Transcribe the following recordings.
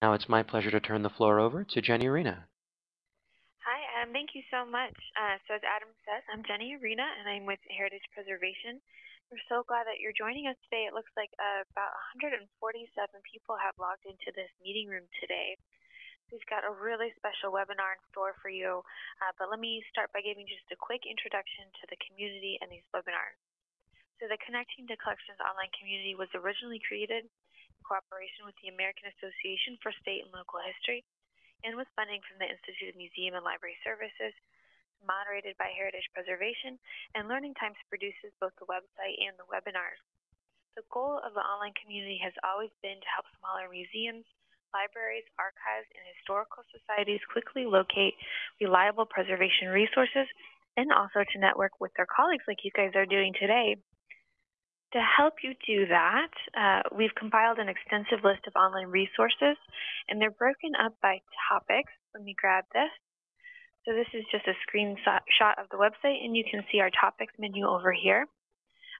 Now it's my pleasure to turn the floor over to Jenny Arena. Hi, um, thank you so much. Uh, so as Adam says, I'm Jenny Arena, and I'm with Heritage Preservation. We're so glad that you're joining us today. It looks like uh, about 147 people have logged into this meeting room today. We've got a really special webinar in store for you, uh, but let me start by giving just a quick introduction to the community and these webinars. So the Connecting to Collections online community was originally created cooperation with the American Association for State and Local History and with funding from the Institute of Museum and Library Services, moderated by Heritage Preservation, and Learning Times produces both the website and the webinars. The goal of the online community has always been to help smaller museums, libraries, archives, and historical societies quickly locate reliable preservation resources and also to network with their colleagues like you guys are doing today. To help you do that, uh, we've compiled an extensive list of online resources, and they're broken up by topics. Let me grab this. So this is just a screenshot of the website, and you can see our topics menu over here.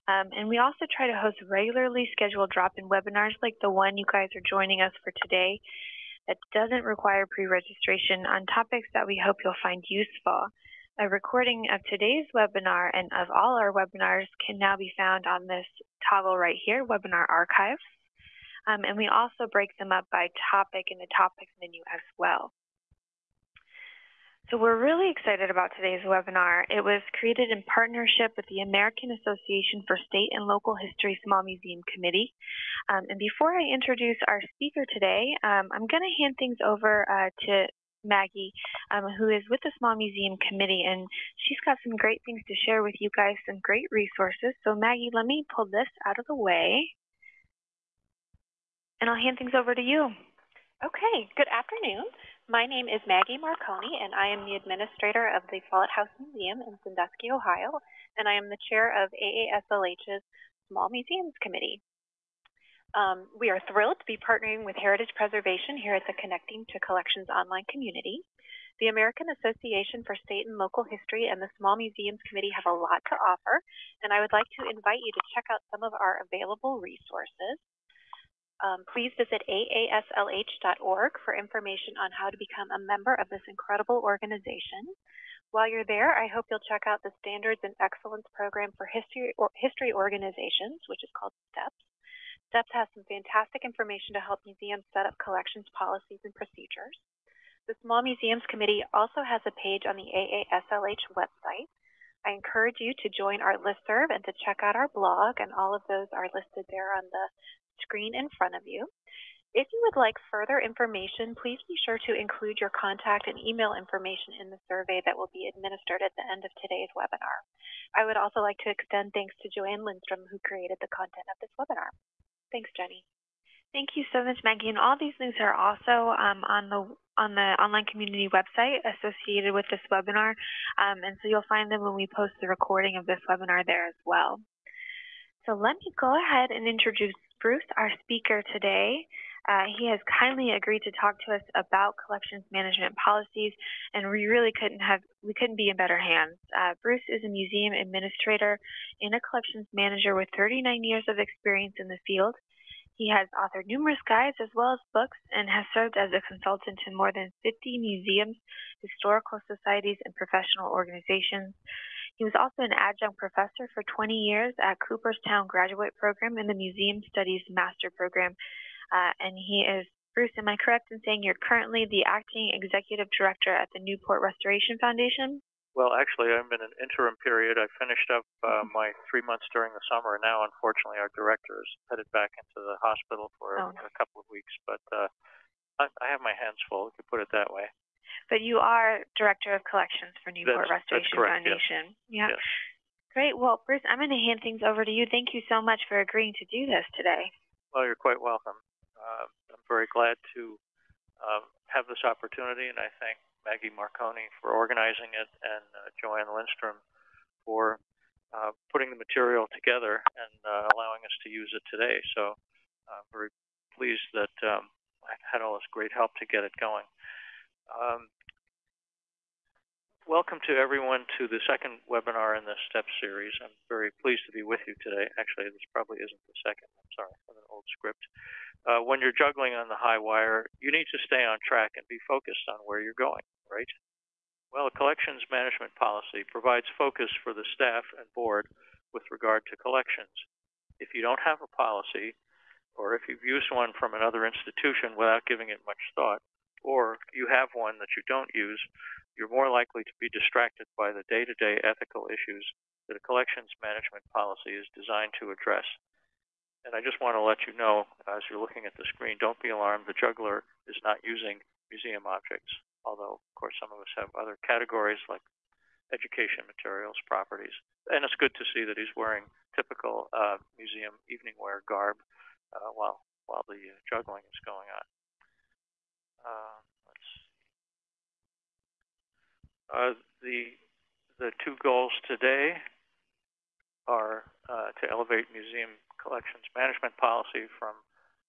Um, and we also try to host regularly scheduled drop-in webinars like the one you guys are joining us for today that doesn't require pre-registration on topics that we hope you'll find useful. A recording of today's webinar and of all our webinars can now be found on this toggle right here, Webinar Archives. Um, and we also break them up by topic in the topics menu as well. So we're really excited about today's webinar. It was created in partnership with the American Association for State and Local History Small Museum Committee. Um, and before I introduce our speaker today, um, I'm going to hand things over uh, to Maggie, um, who is with the Small Museum Committee, and she's got some great things to share with you guys, some great resources. So Maggie, let me pull this out of the way, and I'll hand things over to you. Okay, good afternoon. My name is Maggie Marconi, and I am the administrator of the Follett House Museum in Sandusky, Ohio, and I am the chair of AASLH's Small Museums Committee. Um, we are thrilled to be partnering with Heritage Preservation here at the Connecting to Collections online community. The American Association for State and Local History and the Small Museums Committee have a lot to offer, and I would like to invite you to check out some of our available resources. Um, please visit aaslh.org for information on how to become a member of this incredible organization. While you're there, I hope you'll check out the Standards and Excellence Program for History, or history Organizations, which is called STEPS. STEPS has some fantastic information to help museums set up collections policies and procedures. The Small Museums Committee also has a page on the AASLH website. I encourage you to join our listserv and to check out our blog, and all of those are listed there on the screen in front of you. If you would like further information, please be sure to include your contact and email information in the survey that will be administered at the end of today's webinar. I would also like to extend thanks to Joanne Lindstrom, who created the content of this webinar. Thanks, Jenny. Thank you so much, Maggie. And all these links are also um, on the on the online community website associated with this webinar. Um, and so you'll find them when we post the recording of this webinar there as well. So let me go ahead and introduce Bruce, our speaker today. Uh, he has kindly agreed to talk to us about collections management policies, and we really couldn't have we couldn't be in better hands. Uh, Bruce is a museum administrator and a collections manager with 39 years of experience in the field. He has authored numerous guides as well as books and has served as a consultant to more than 50 museums, historical societies, and professional organizations. He was also an adjunct professor for 20 years at Cooperstown Graduate Program in the Museum Studies Master Program uh, and he is, Bruce, am I correct in saying you're currently the acting executive director at the Newport Restoration Foundation? Well, actually, I'm in an interim period. I finished up uh, mm-hmm. my three months during the summer. And now, unfortunately, our director is headed back into the hospital for oh. a, a couple of weeks. But uh, I, I have my hands full, if you put it that way. But you are director of collections for Newport that's, Restoration that's correct, Foundation. Yes. Yeah. Yes. Great. Well, Bruce, I'm going to hand things over to you. Thank you so much for agreeing to do this today. Well, you're quite welcome uh, I'm very glad to uh, have this opportunity, and I thank Maggie Marconi for organizing it and uh, Joanne Lindstrom for uh, putting the material together and uh, allowing us to use it today. So I'm very pleased that um, I had all this great help to get it going. Um, welcome to everyone to the second webinar in this STEP series. I'm very pleased to be with you today. Actually, this probably isn't the second. I'm sorry, I have an old script. Uh, when you're juggling on the high wire, you need to stay on track and be focused on where you're going, right? Well, a collections management policy provides focus for the staff and board with regard to collections. If you don't have a policy, or if you've used one from another institution without giving it much thought, or you have one that you don't use, you're more likely to be distracted by the day-to-day ethical issues that a collections management policy is designed to address. And I just want to let you know, as you're looking at the screen, don't be alarmed. The juggler is not using museum objects although, of course, some of us have other categories like education materials, properties. And it's good to see that he's wearing typical uh, museum evening wear garb uh, while, while the juggling is going on. Uh, uh, the, the two goals today are uh, to elevate museum collections management policy from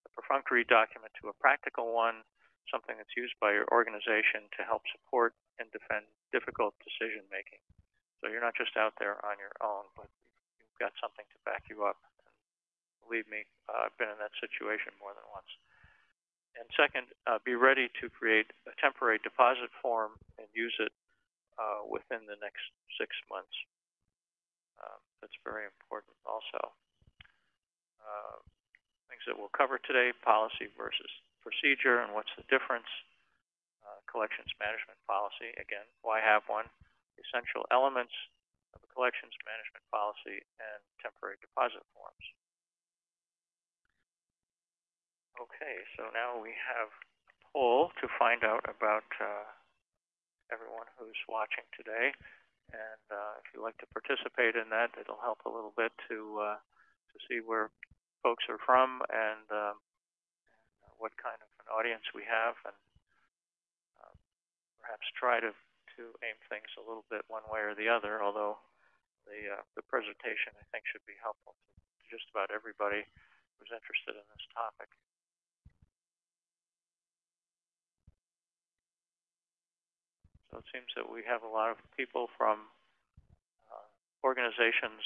a perfunctory document to a practical one something that's used by your organization to help support and defend difficult decision making. So you're not just out there on your own, but you've got something to back you up. And believe me, uh, I've been in that situation more than once. And second, uh, be ready to create a temporary deposit form and use it uh, within the next six months. Um, that's very important also. Uh, things that we'll cover today, policy versus procedure and what's the difference. Uh, collections management policy, again, why have one? Essential elements of a collections management policy and temporary deposit forms. Okay, so now we have a poll to find out about uh, everyone who's watching today. And uh, if you'd like to participate in that, it'll help a little bit to uh, to see where folks are from and um, what kind of an audience we have and uh, perhaps try to, to aim things a little bit one way or the other, although the, uh, the presentation I think should be helpful to just about everybody who's interested in this topic. So it seems that we have a lot of people from uh, organizations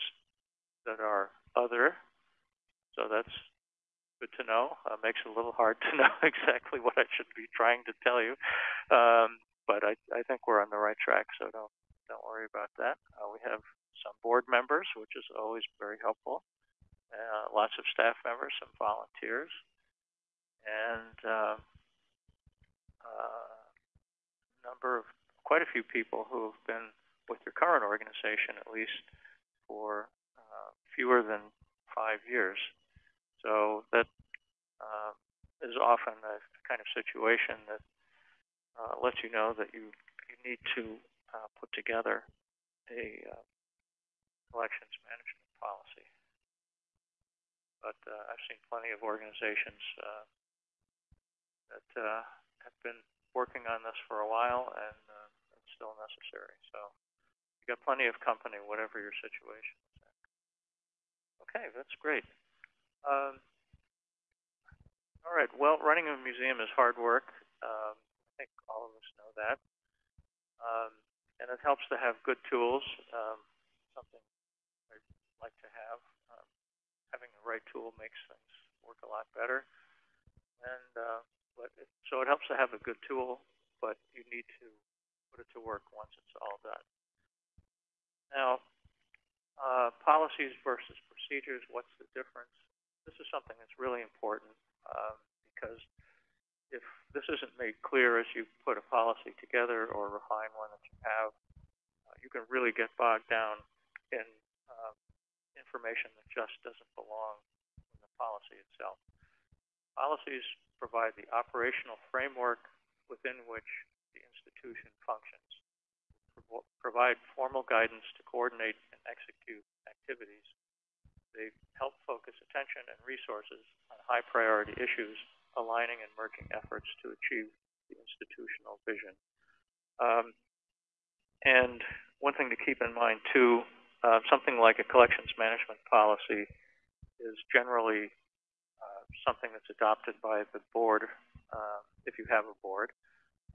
that are other, so that's good to know. Uh, makes it a little hard to know exactly what I should be trying to tell you, um, but I, I think we're on the right track, so don't don't worry about that. Uh, we have some board members, which is always very helpful. Uh, lots of staff members, some volunteers, and uh, uh, number of quite a few people who have been with your current organization at least for uh, fewer than five years. So that uh, is often a kind of situation that uh, lets you know that you, you need to uh, put together a uh, collections management policy. But uh, I've seen plenty of organizations uh, that have been working on this for a while and still necessary. So you got plenty of company, whatever your situation is. Okay, that's great. Um, all right. Well, running a museum is hard work. Um, I think all of us know that. Um, and it helps to have good tools, um, something I like to have. Um, having the right tool makes things work a lot better. And uh, it, so it helps to have a good tool, but you need to put it to work once it's all done. Now, uh, policies versus procedures, what's the difference? this is something that's really important um, because if this isn't made clear as you put a policy together or refine one that you have, uh, you can really get bogged down in uh, information that just doesn't belong in the policy itself. Policies provide the operational framework within which institution functions, provide formal guidance to coordinate and execute activities they help focus attention and resources on high priority issues, aligning and merging efforts to achieve the institutional vision. Um, and one thing to keep in mind too, uh, something like a collections management policy is generally uh, something that's adopted by the board, uh, if you have a board.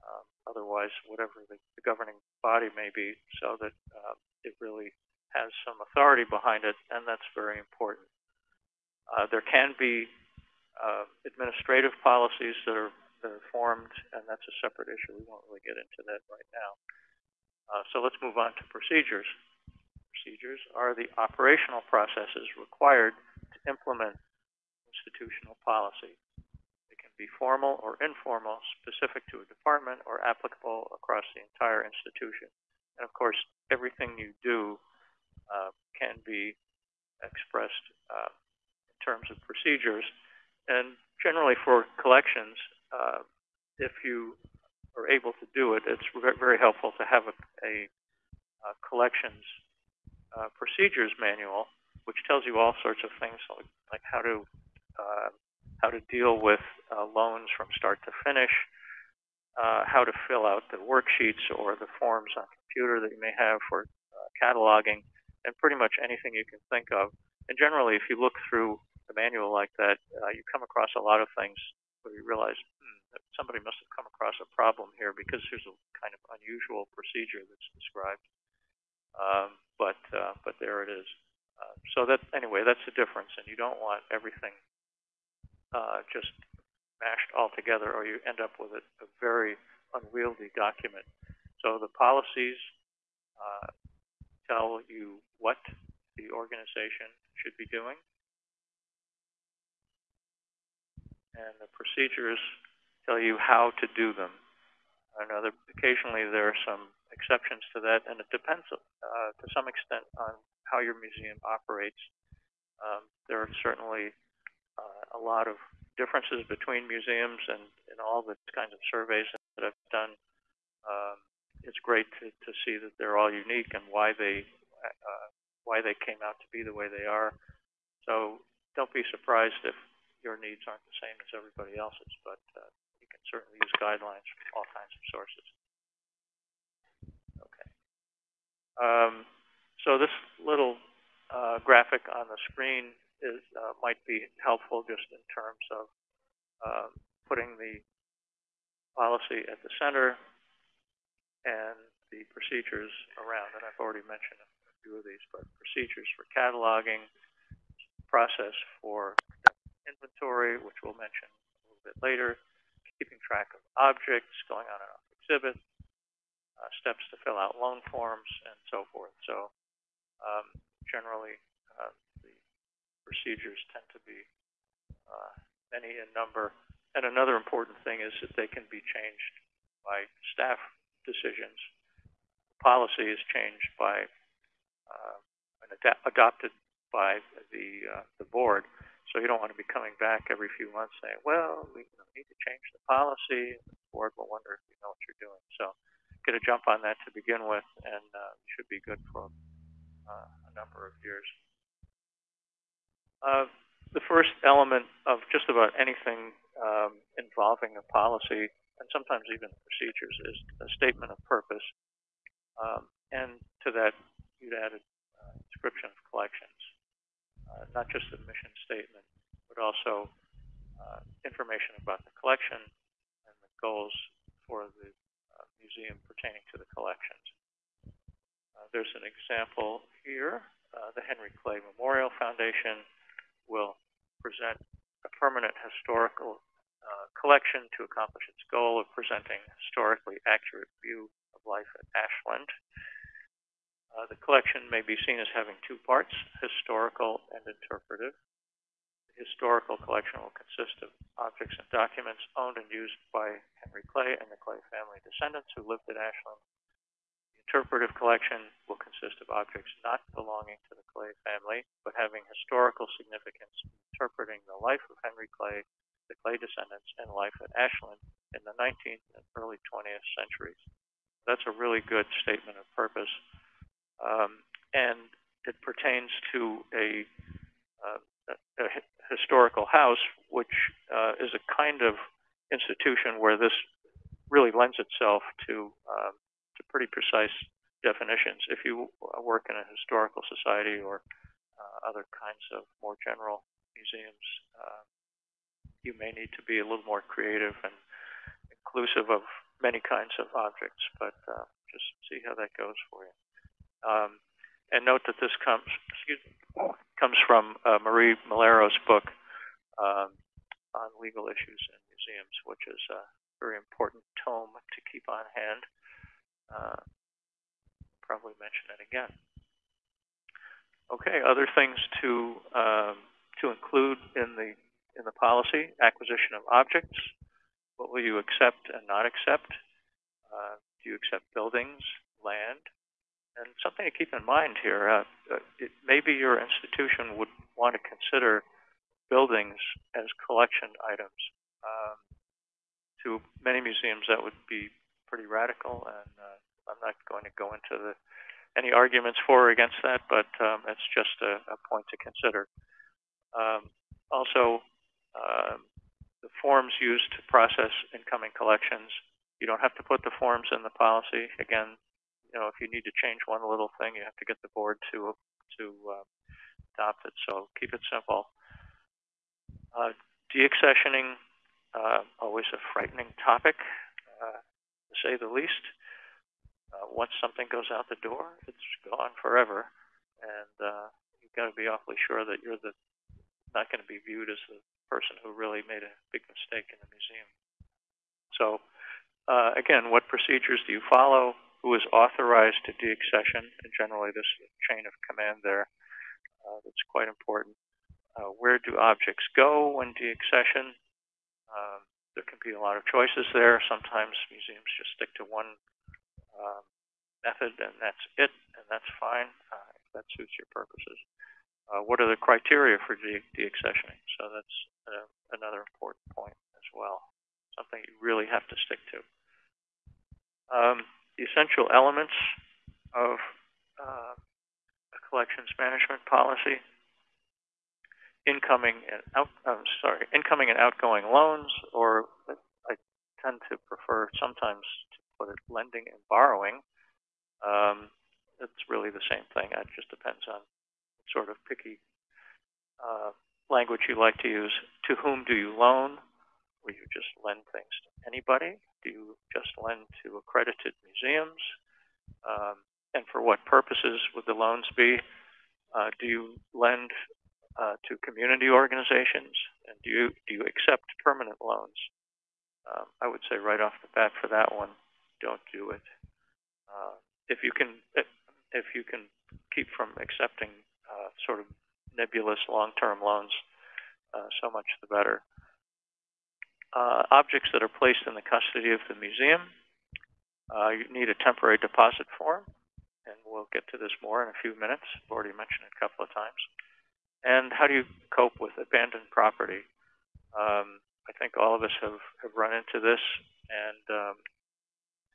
Um, otherwise whatever the, the governing body may be, so that uh, it really has some authority behind it, and that's very important. Uh, there can be uh, administrative policies that are that are formed, and that's a separate issue. We won't really get into that right now. Uh, so let's move on to procedures. Procedures are the operational processes required to implement institutional policy. Be formal or informal, specific to a department, or applicable across the entire institution. And of course, everything you do uh, can be expressed uh, in terms of procedures. And generally for collections, uh, if you are able to do it, it's very helpful to have a, a, a collections uh, procedures manual, which tells you all sorts of things like, like how to uh, how to deal with uh, loans from start to finish, uh, how to fill out the worksheets or the forms on the computer that you may have for uh, cataloging, and pretty much anything you can think of. And generally, if you look through the manual like that, uh, you come across a lot of things where you realize hmm, somebody must have come across a problem here because there's a kind of unusual procedure that's described. Um, but uh, but there it is. Uh, so that anyway, that's the difference, and you don't want everything uh, just mashed all together, or you end up with a, a very unwieldy document. So the policies uh, tell you what the organization should be doing, and the procedures tell you how to do them. That occasionally there are some exceptions to that, and it depends uh, to some extent on how your museum operates. Um, there are certainly uh, a lot of differences between museums, and in all the kinds of surveys that I've done, um, it's great to, to see that they're all unique and why they uh, why they came out to be the way they are. So don't be surprised if your needs aren't the same as everybody else's, but uh, you can certainly use guidelines from all kinds of sources. Okay. Um, so this little uh, graphic on the screen is uh, might be helpful just in terms of uh, putting the policy at the center and the procedures around. And I've already mentioned a few of these, but procedures for cataloging, process for inventory, which we'll mention a little bit later, keeping track of objects, going on and off exhibit, uh, steps to fill out loan forms, and so forth. So um, generally, uh, procedures tend to be uh, many in number. And another important thing is that they can be changed by staff decisions. Policy is changed by uh, and ad adopted by the uh, the board. So you don't want to be coming back every few months saying, well, we need to change the policy. The board will wonder if you know what you're doing. So get a jump on that to begin with, and uh, should be good for uh, a number of years. Uh, the first element of just about anything um, involving a policy, and sometimes even procedures, is a statement of purpose. Um, and to that, you'd add a uh, description of collections uh, not just the mission statement, but also uh, information about the collection and the goals for the uh, museum pertaining to the collections. There's an example here. The Henry Clay Memorial Foundation will present a permanent historical uh, collection to accomplish its goal of presenting a historically accurate view of life at Ashland. Uh, the collection may be seen as having two parts, historical and interpretive. The historical collection will consist of objects and documents owned and used by Henry Clay and the Clay family descendants who lived at Ashland. Interpretive collection will consist of objects not belonging to the Clay family, but having historical significance interpreting the life of Henry Clay, the Clay descendants, and life at Ashland in the 19th and early 20th centuries. That's a really good statement of purpose um, and it pertains to a, uh, a historical house, which uh, is a kind of institution where this really lends itself to um, to pretty precise definitions. If you work in a historical society or uh, other kinds of more general museums, uh, you may need to be a little more creative and inclusive of many kinds of objects, but uh, just see how that goes for you. Um, and note that this comes, excuse me, comes from uh, Marie Malaro's book um, on legal issues in museums, which is a very important tome to keep on hand. Uh, probably mention it again. Okay, other things to um, to include in the in the policy: acquisition of objects. What will you accept and not accept? Uh, do you accept buildings, land? And something to keep in mind here: uh, uh it, maybe your institution would want to consider buildings as collection items. Um, to many museums, that would be pretty radical, and uh, I'm not going to go into the any arguments for or against that, but um, it's just a, a, point to consider. Um, also, um, the forms used to process incoming collections, you don't have to put the forms in the policy. Again, you know, if you need to change one little thing, you have to get the board to to uh, adopt it. So keep it simple. Uh, deaccessioning, uh, always a frightening topic, uh, to say the least. Uh, once something goes out the door, it's gone forever, and uh, you've got to be awfully sure that you're the not going to be viewed as the person who really made a big mistake in the museum. So, uh, again, what procedures do you follow? Who is authorized to deaccession? And generally, this chain of command there uh, that's quite important. Uh, where do objects go when deaccession? Um, there can be a lot of choices there. Sometimes museums just stick to one um, method, and that's it, and that's fine uh, if that suits your purposes. Uh, what are the criteria for de deaccessioning? So that's uh, another important point as well, something you really have to stick to. Um, the essential elements of uh, a collections management policy incoming and out, I'm sorry, incoming and outgoing loans, or I tend to prefer sometimes to put it, lending and borrowing, um, it's really the same thing. It just depends on sort of picky uh, language you like to use. To whom do you loan? Will you just lend things to anybody? Do you just lend to accredited museums? Um, and for what purposes would the loans be? Uh, do you lend uh, to community organizations? And do you do you accept permanent loans? Um, I would say right off the bat for that one, don't do it. Uh, if you can, if you can keep from accepting uh, sort of nebulous long-term loans, uh, so much the better. Uh, objects that are placed in the custody of the museum, uh, you need a temporary deposit form, and we'll get to this more in a few minutes. I've already mentioned it a couple of times. And how do you cope with abandoned property? Um, I think all of us have, have run into this, and um,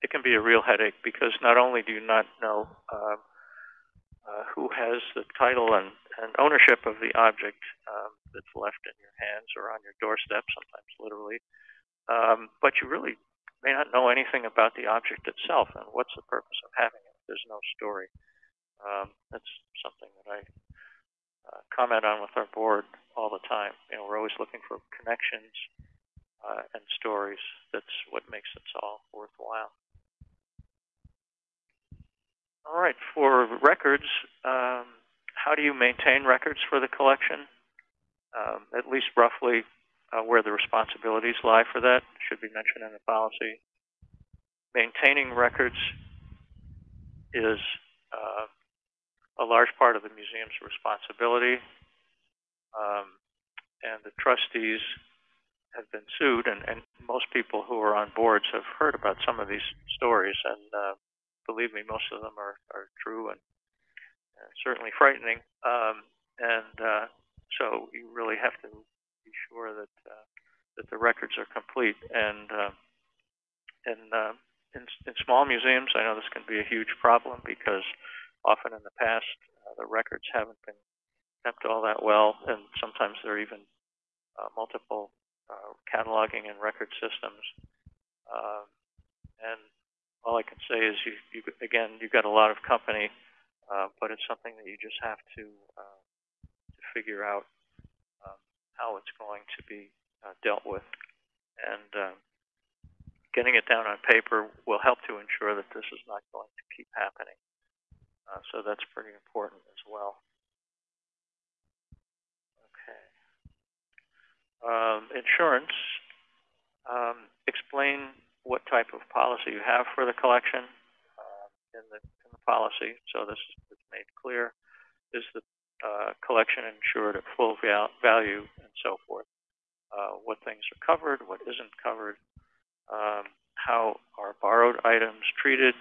it can be a real headache because not only do you not know uh, uh, who has the title and, and ownership of the object um, that's left in your hands or on your doorstep, sometimes literally, um, but you really may not know anything about the object itself and what's the purpose of having it. There's no story. Um, that's something that I uh, comment on with our board all the time. You know, we're always looking for connections uh, and stories. That's what makes it all worthwhile. All right, for records, um, how do you maintain records for the collection? Um, at least roughly uh, where the responsibilities lie for that should be mentioned in the policy. Maintaining records is uh, a large part of the museum's responsibility, um, and the trustees have been sued, and, and, most people who are on boards have heard about some of these stories, and uh, believe me, most of them are, are true and, and certainly frightening. Um, and uh, so you really have to be sure that uh, that the records are complete. And uh, in, uh, in in small museums, I know this can be a huge problem because often in the past uh, the records haven't been kept all that well, and sometimes there are even uh, multiple uh, cataloging and record systems. Uh, and all I can say is, you, you again, you've got a lot of company, uh, but it's something that you just have to, uh, to figure out um, how it's going to be uh, dealt with. And uh, getting it down on paper will help to ensure that this is not going to keep happening. Uh, so that's pretty important as well. Okay. Um, insurance. Um, explain what type of policy you have for the collection uh, in, the, in the policy. So this is made clear. Is the uh, collection insured at full val value and so forth? Uh, what things are covered, what isn't covered, um, how are borrowed items treated.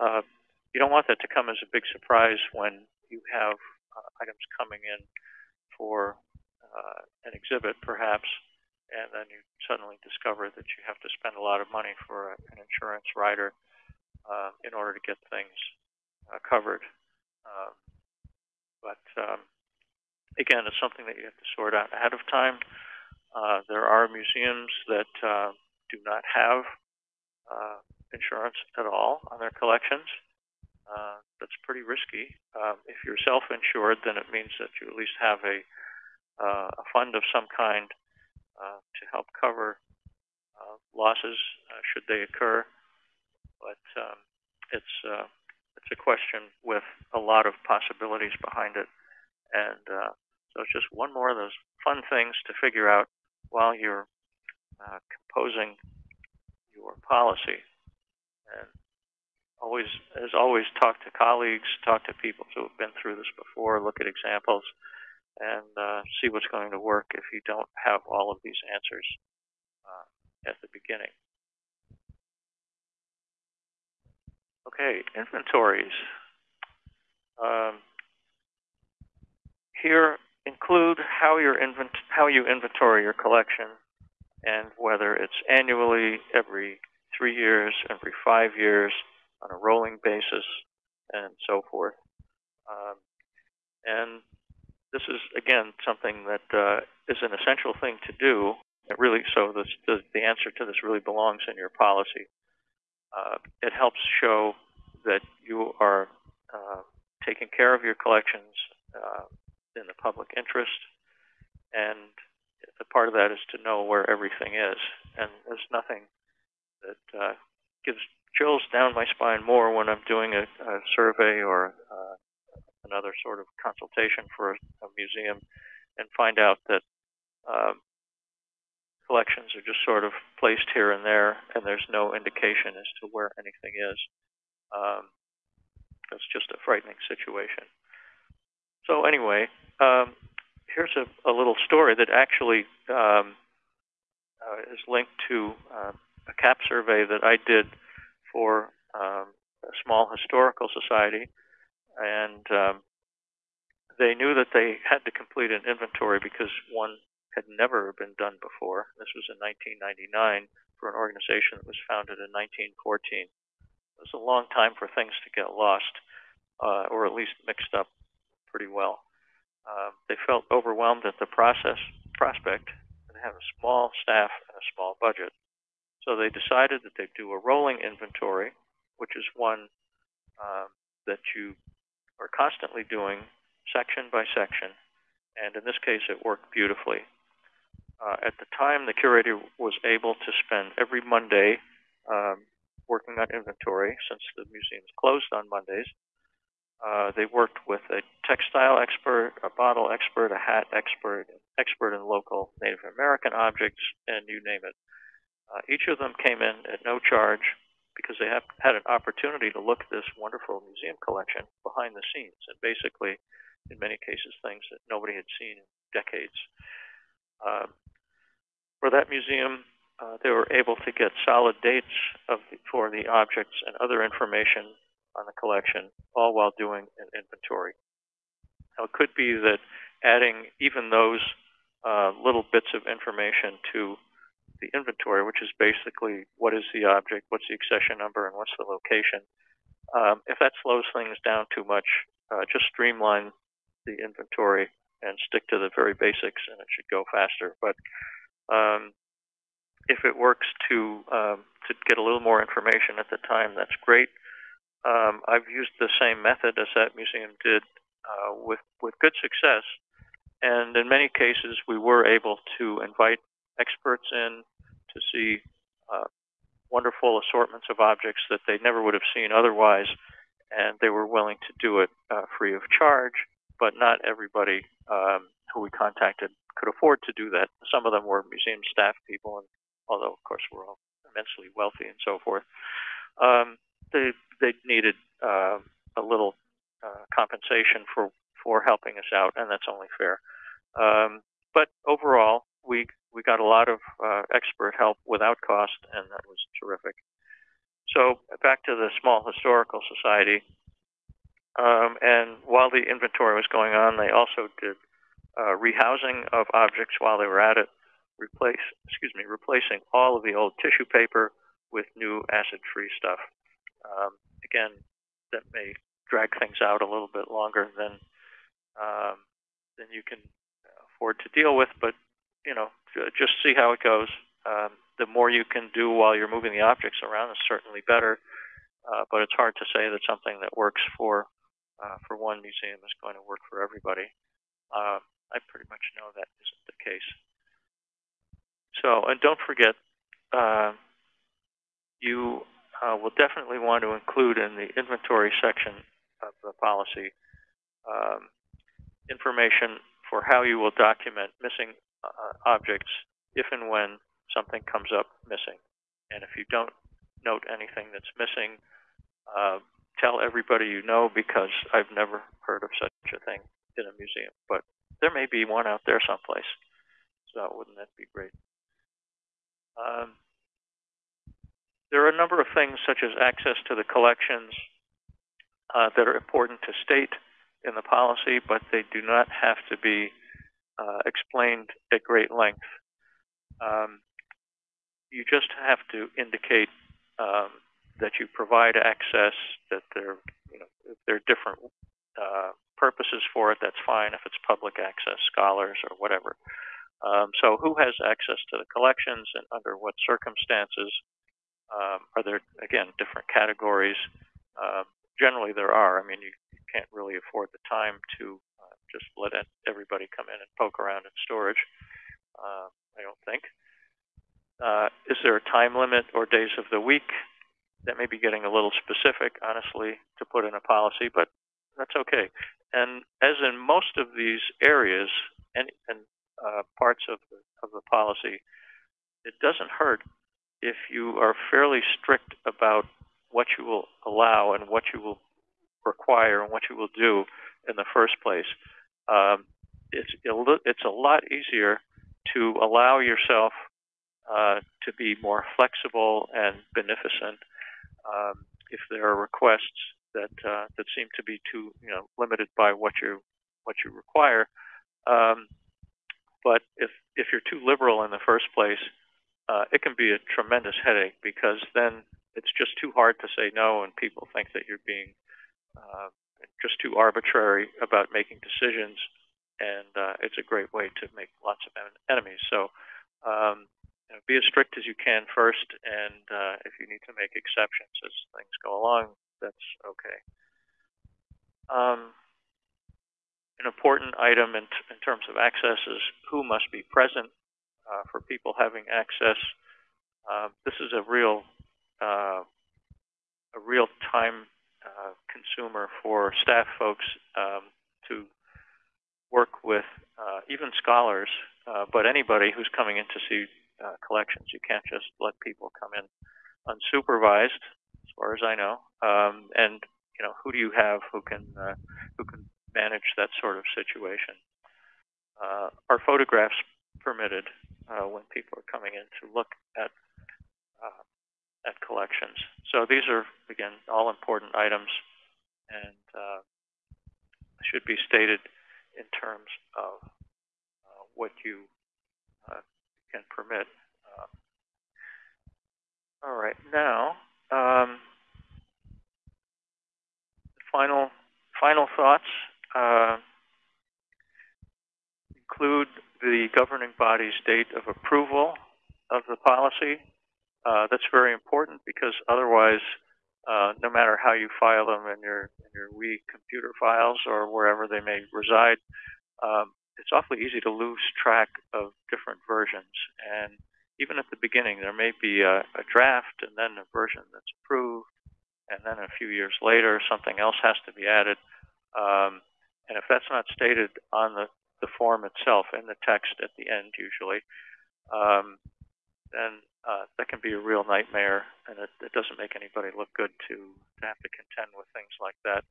Uh, you don't want that to come as a big surprise when you have uh, items coming in for uh, an exhibit, perhaps, and then you suddenly discover that you have to spend a lot of money for a, an insurance rider uh, in order to get things uh, covered. Um, but um, again, it's something that you have to sort out ahead of time. Uh, there are museums that uh, do not have insurance at all on their collections. Uh, that's pretty risky. Um, if you're self-insured, then it means that you at least have a, uh, a fund of some kind uh, to help cover uh, losses uh, should they occur. But um, it's uh, it's a question with a lot of possibilities behind it, and so it's just one more of those fun things to figure out while you're composing your policy. And always, as always, talk to colleagues, talk to people who have been through this before, look at examples, and uh, see what's going to work if you don't have all of these answers uh, at the beginning. Okay, inventories. Um, here include how, how you inventory your collection and whether it's annually, every three years, every five years, on a rolling basis, and so forth. Um, and this is, again, something that uh, is an essential thing to do. It really, so this, the, the answer to this really belongs in your policy. Uh, it helps show that you are uh, taking care of your collections uh, in the public interest, and a part of that is to know where everything is. And there's nothing that uh, gives chills down my spine more when I'm doing a, a survey or uh, another sort of consultation for a, a museum and find out that um, collections are just sort of placed here and there, and there's no indication as to where anything is. Um, that's just a frightening situation. So anyway, um, here's a, a, little story that actually um, uh, is linked to uh, a CAP survey that I did for um, a small historical society, and um, they knew that they had to complete an inventory because one had never been done before. This was in 1999 for an organization that was founded in 1914. It was a long time for things to get lost, uh, or at least mixed up pretty well. Uh, they felt overwhelmed at the process prospect and have a small staff and a small budget. So they decided that they'd do a rolling inventory, which is one um, that you are constantly doing section by section. And in this case, it worked beautifully. Uh, at the time, the curator was able to spend every Monday um, working on inventory since the museum is closed on Mondays. Uh, they worked with a textile expert, a bottle expert, a hat expert, expert in local Native American objects, and you name it. Uh, each of them came in at no charge because they have, had an opportunity to look at this wonderful museum collection behind the scenes, and basically, in many cases, things that nobody had seen in decades. Uh, for that museum, uh, they were able to get solid dates the, for the objects and other information on the collection, all while doing an inventory. Now, it could be that adding even those uh, little bits of information to the inventory, which is basically what is the object, what's the accession number, and what's the location. Um, if that slows things down too much, uh, just streamline the inventory and stick to the very basics, and it should go faster. But um, if it works to um, to get a little more information at the time, that's great. Um, I've used the same method as that museum did uh, with with good success, and in many cases we were able to invite experts in to see uh, wonderful assortments of objects that they never would have seen otherwise, and they were willing to do it uh, free of charge. But not everybody um, who we contacted could afford to do that. Some of them were museum staff people, and although of course we're all immensely wealthy and so forth, um, they they needed uh, a little uh, compensation for for helping us out, and that's only fair. Um, but overall, we we got a lot of uh, expert help without cost, and that was terrific. So back to the Small Historical Society. Um, and while the inventory was going on, they also did uh, rehousing of objects while they were at it, replace, excuse me, replacing all of the old tissue paper with new acid-free stuff. Um, again, that may drag things out a little bit longer than um, than you can afford to deal with, but you know, just see how it goes. Um, the more you can do while you're moving the objects around is certainly better, uh, but it's hard to say that something that works for uh, for one museum is going to work for everybody. Uh, I pretty much know that isn't the case. So, and don't forget, uh, you uh, will definitely want to include in the inventory section of the policy um, information for how you will document missing uh, objects if and when something comes up missing. And if you don't note anything that's missing, uh, tell everybody you know because I've never heard of such a thing in a museum. But there may be one out there someplace. So wouldn't that be great? Um, there are a number of things such as access to the collections uh, that are important to state in the policy, but they do not have to be uh, explained at great length. Um, you just have to indicate um, that you provide access, that there, you know, if there are different uh, purposes for it, that's fine. If it's public access, scholars or whatever. Um, so who has access to the collections and under what circumstances? Um, are there, again, different categories? Um, generally there are. I mean, you, you, can't really afford the time to uh, just let everybody come in and poke around in storage. Uh, I don't think. Uh, is there a time limit or days of the week? That may be getting a little specific, honestly, to put in a policy, but that's okay. And as in most of these areas and, and uh, parts of the, of the policy, it doesn't hurt if you are fairly strict about what you will allow and what you will require and what you will do in the first place. Um, it's it's a lot easier to allow yourself uh, to be more flexible and beneficent um, if there are requests that uh, that seem to be too you know limited by what you what you require. Um, but if if you're too liberal in the first place, uh, it can be a tremendous headache because then it's just too hard to say no, and people think that you're being uh, just too arbitrary about making decisions, and uh, it's a great way to make lots of enemies. So um, you know, be as strict as you can first, and uh, if you need to make exceptions as things go along, that's okay. Um, an important item in, in, terms of access is who must be present uh, for people having access. Uh, this is a real uh, a real time uh, consumer for staff folks um, to work with uh, even scholars, uh, but anybody who's coming in to see collections. You can't just let people come in unsupervised, as far as I know. Um, and you know, who do you have who can who can manage that sort of situation? are photographs permitted uh, when people are coming in to look at uh, at collections. So these are again all important items, and uh, should be stated in terms of uh, what you uh, can permit. Uh, all right, now um, final final thoughts include the governing body's date of approval of the policy. Uh, that's very important because otherwise, uh, no matter how you file them in your in your Wii computer files or wherever they may reside, um, it's awfully easy to lose track of different versions. And even at the beginning, there may be a, a draft and then a version that's approved, and then a few years later, something else has to be added. Um, and if that's not stated on the, the form itself, in the text at the end usually, um, then uh, that can be a real nightmare, and it, it doesn't make anybody look good to, to have to contend with things like that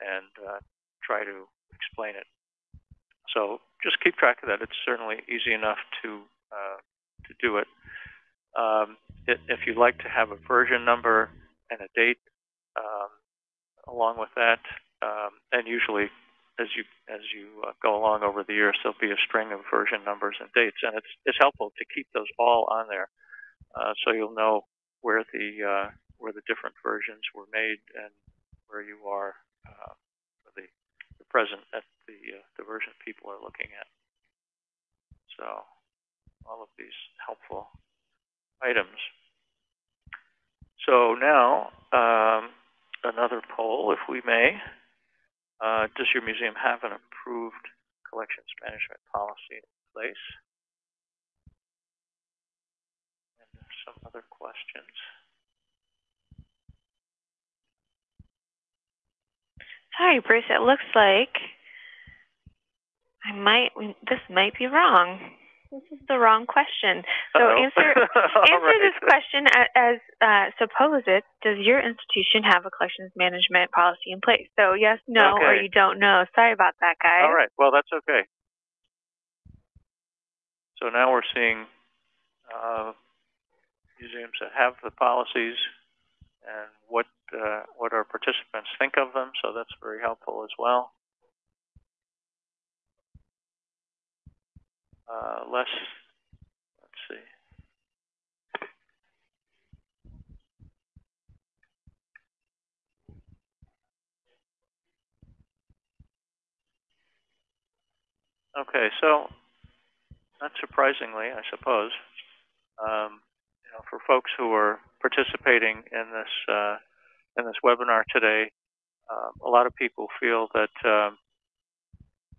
and uh, try to explain it. So just keep track of that. It's certainly easy enough to uh, to do it. Um, it. If you'd like to have a version number and a date um, along with that, um, and usually as you as you uh, go along over the years, there'll be a string of version numbers and dates, and it's it's helpful to keep those all on there, uh, so you'll know where the uh, where the different versions were made and where you are uh, the, the present at the uh, the version people are looking at. So all of these helpful items. So now um, another poll, if we may. Uh, does your museum have an approved collections management policy in place? And some other questions. Sorry, Bruce, it looks like I might, this might be wrong. This is the wrong question. So Uh-oh. answer answer right. this question a- as uh, suppose it. Does your institution have a collections management policy in place? So yes, no, or you don't know. Sorry about that, guys. All right. Well, that's okay. So now we're seeing uh, museums that have the policies and what uh, what our participants think of them. So that's very helpful as well. Uh, less. Let's see. Okay, so not surprisingly, I suppose, um, you know, for folks who are participating in this uh, in this webinar today, um, a lot of people feel that um,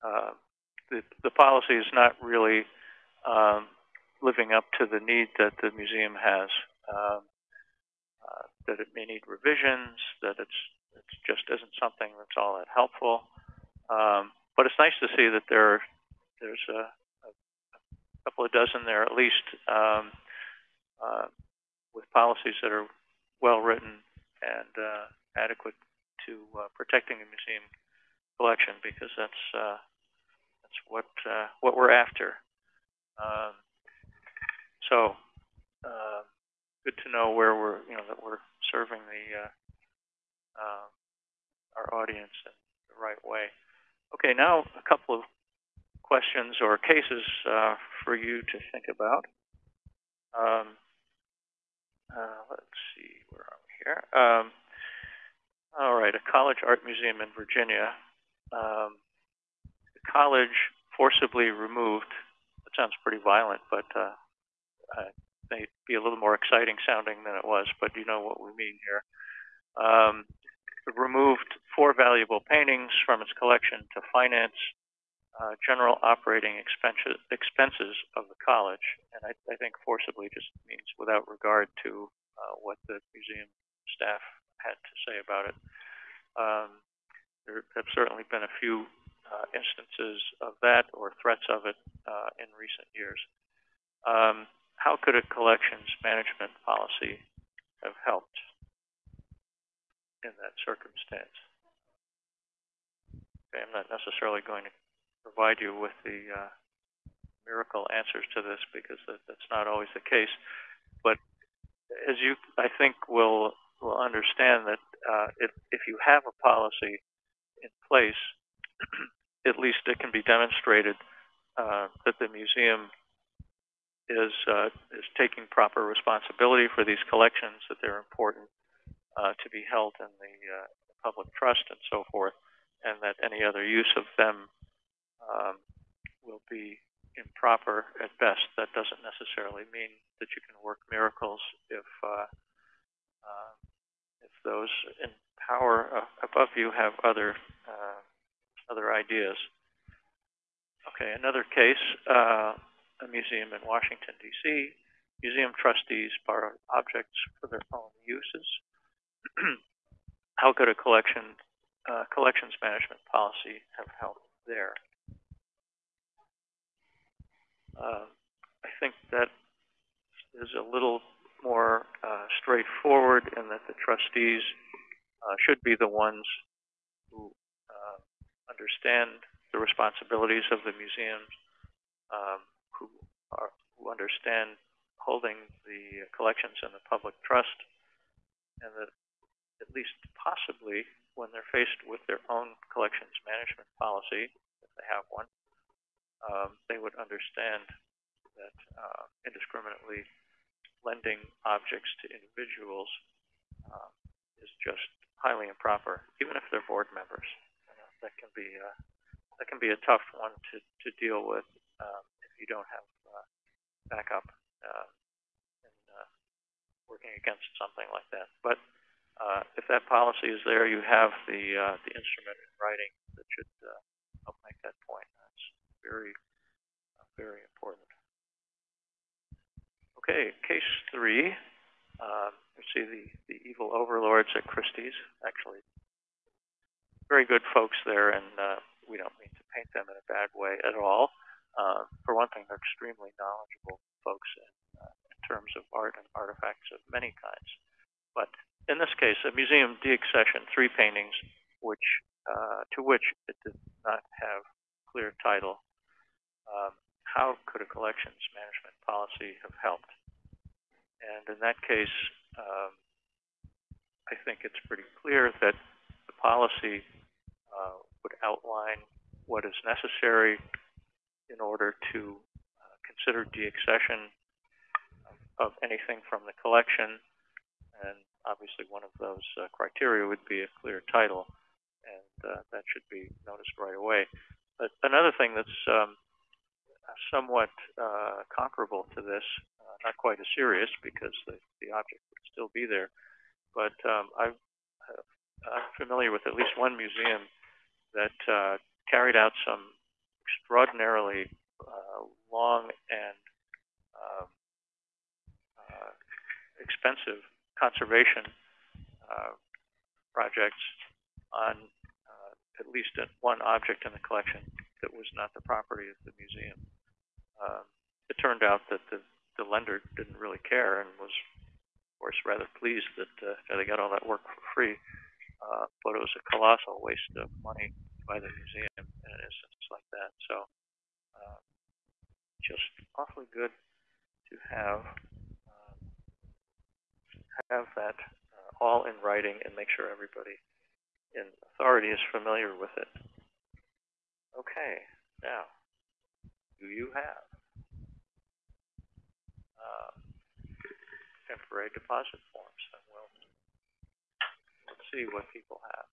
uh, the, the policy is not really um, living up to the need that the museum has. Um, uh, that it may need revisions, that it's it just isn't something that's all that helpful. Um, but it's nice to see that there are there's a, a couple of dozen there at least um, uh, with policies that are well written and uh, adequate to uh, protecting the museum collection because that's uh, that's what uh, what we're after. Um, so uh, good to know where we're you know that we're serving the uh, uh, our audience in the right way. Okay, now a couple of questions or cases uh, for you to think about. Um, uh, let's see, where are we here? Um, all right, a college art museum in Virginia. Um, the college forcibly removed, that sounds pretty violent, but uh, may be a little more exciting sounding than it was, but you know what we mean here. Um, removed four valuable paintings from its collection to finance uh, general operating expenses, expenses of the college. And I, I think forcibly just means without regard to uh, what the museum staff had to say about it. Um, there have certainly been a few instances of that or threats of it uh, in recent years. Um, how could a collections management policy have helped in that circumstance? Okay, I'm not necessarily going to provide you with the uh, miracle answers to this because that, that's not always the case. But as you, I think, will will understand that uh, if if you have a policy in place, at least it can be demonstrated uh, that the museum is uh, is taking proper responsibility for these collections, that they're important uh, to be held in the uh, public trust and so forth, and that any other use of them um, will be improper at best. That doesn't necessarily mean that you can work miracles if uh, uh, if those in power above you have other uh, other ideas. Okay, another case, uh, a museum in Washington D.C. museum trustees borrow objects for their own uses? How could a collection uh, collections management policy have helped there? Uh, I think that is a little more uh, straightforward in that the trustees uh, should be the ones who understand the responsibilities of the museums, um, who are who understand holding the collections in the public trust, and that at least possibly when they're faced with their own collections management policy, if they have one, um, they would understand that uh, indiscriminately lending objects to individuals uh, is just highly improper, even if they're board members. That can be uh, that can be a tough one to to deal with um, if you don't have uh, backup uh, in uh, working against something like that. But uh, if that policy is there, you have the uh, the instrument in writing that should uh, help make that point. That's very uh, very important. Okay, case three. Um, you see the, the evil overlords at Christie's. Actually, very good folks there, and uh, we don't mean to paint them in a bad way at all. Uh, for one thing, they're extremely knowledgeable folks in, uh, in terms of art and artifacts of many kinds. But in this case, a museum deaccession, three paintings, which uh, to which it did not have clear title. Um, how could a collections management policy have helped? And in that case, um, I think it's pretty clear that the policy uh, would outline what is necessary in order to uh, consider deaccession of, of anything from the collection. And obviously one of those uh, criteria would be a clear title, and uh, that should be noticed right away. But another thing that's um, somewhat uh, comparable to this, not quite as serious because the, the object would still be there, but um, I've, I'm familiar with at least one museum that uh, carried out some extraordinarily uh, long and um, uh, expensive conservation uh, projects on at least one object in the collection that was not the property of the museum um, it turned out that the, the lender didn't really care and was, of course, rather pleased that uh, they got all that work for free. Uh, but it was a colossal waste of money by the museum in an instance like that. So, uh, just awfully good to have uh, have that uh, all in writing and make sure everybody in authority is familiar with it. Okay, now, do you have uh, temporary deposit let's see what people have.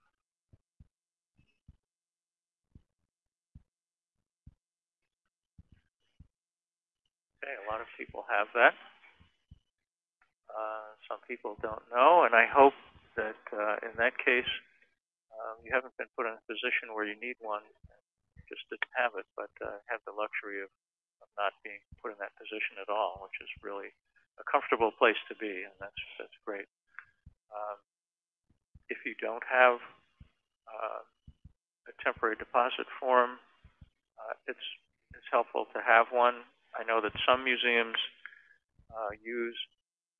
Okay, a lot of people have that. Uh, some people don't know, and I hope that uh, in that case, um, you haven't been put in a position where you need one, just didn't have it, but uh, have the luxury of of not being put in that position at all, which is really a comfortable place to be, and that's that's great. Um, if you don't have uh, a temporary deposit form, uh, it's it's helpful to have one. I know that some museums uh, use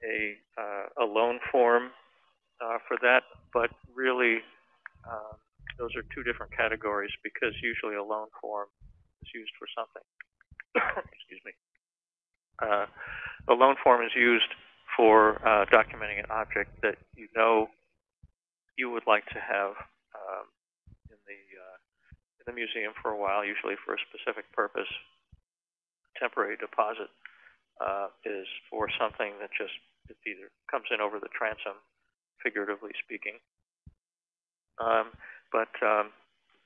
a uh, a loan form uh, for that, but really um, those are two different categories because usually a loan form is used for something excuse me, uh, a loan form is used for uh, documenting an object that you know you would like to have um, in the uh, in the museum for a while, usually for a specific purpose. Temporary deposit uh, is for something that just it either comes in over the transom, figuratively speaking. Um, but um,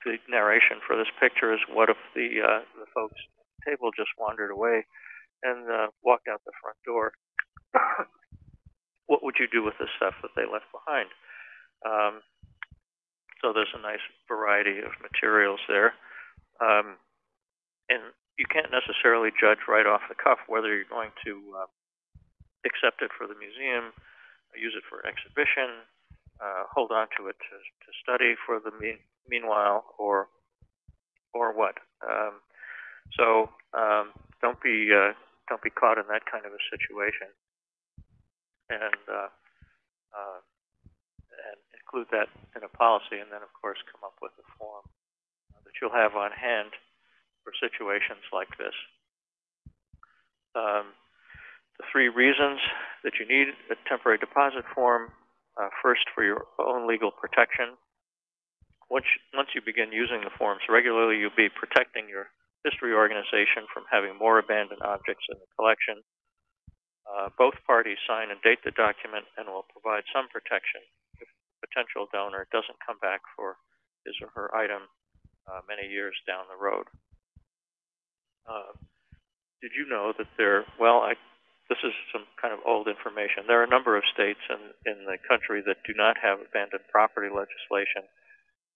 the narration for this picture is what if the uh, the folks table just wandered away and uh, walked out the front door. what would you do with the stuff that they left behind? Um, so there's a nice variety of materials there. Um, and you can't necessarily judge right off the cuff whether you're going to uh, accept it for the museum, use it for exhibition, uh, hold on to it to, to study for the mean, meanwhile, or or what. Um, so um, don't be uh, don't be caught in that kind of a situation, and uh, uh, include that in a policy, and then of course come up with a form that you'll have on hand for situations like this. Um, the three reasons that you need a temporary deposit form, uh, first for your own legal protection. Once, once you begin using the forms regularly, you'll be protecting your history organization from having more abandoned objects in the collection. Uh, both parties sign and date the document and will provide some protection potential donor doesn't come back for his or her item uh, many years down the road. Uh, did you know that there, well, I, this is some kind of old information. There are a number of states in, in the country that do not have abandoned property legislation.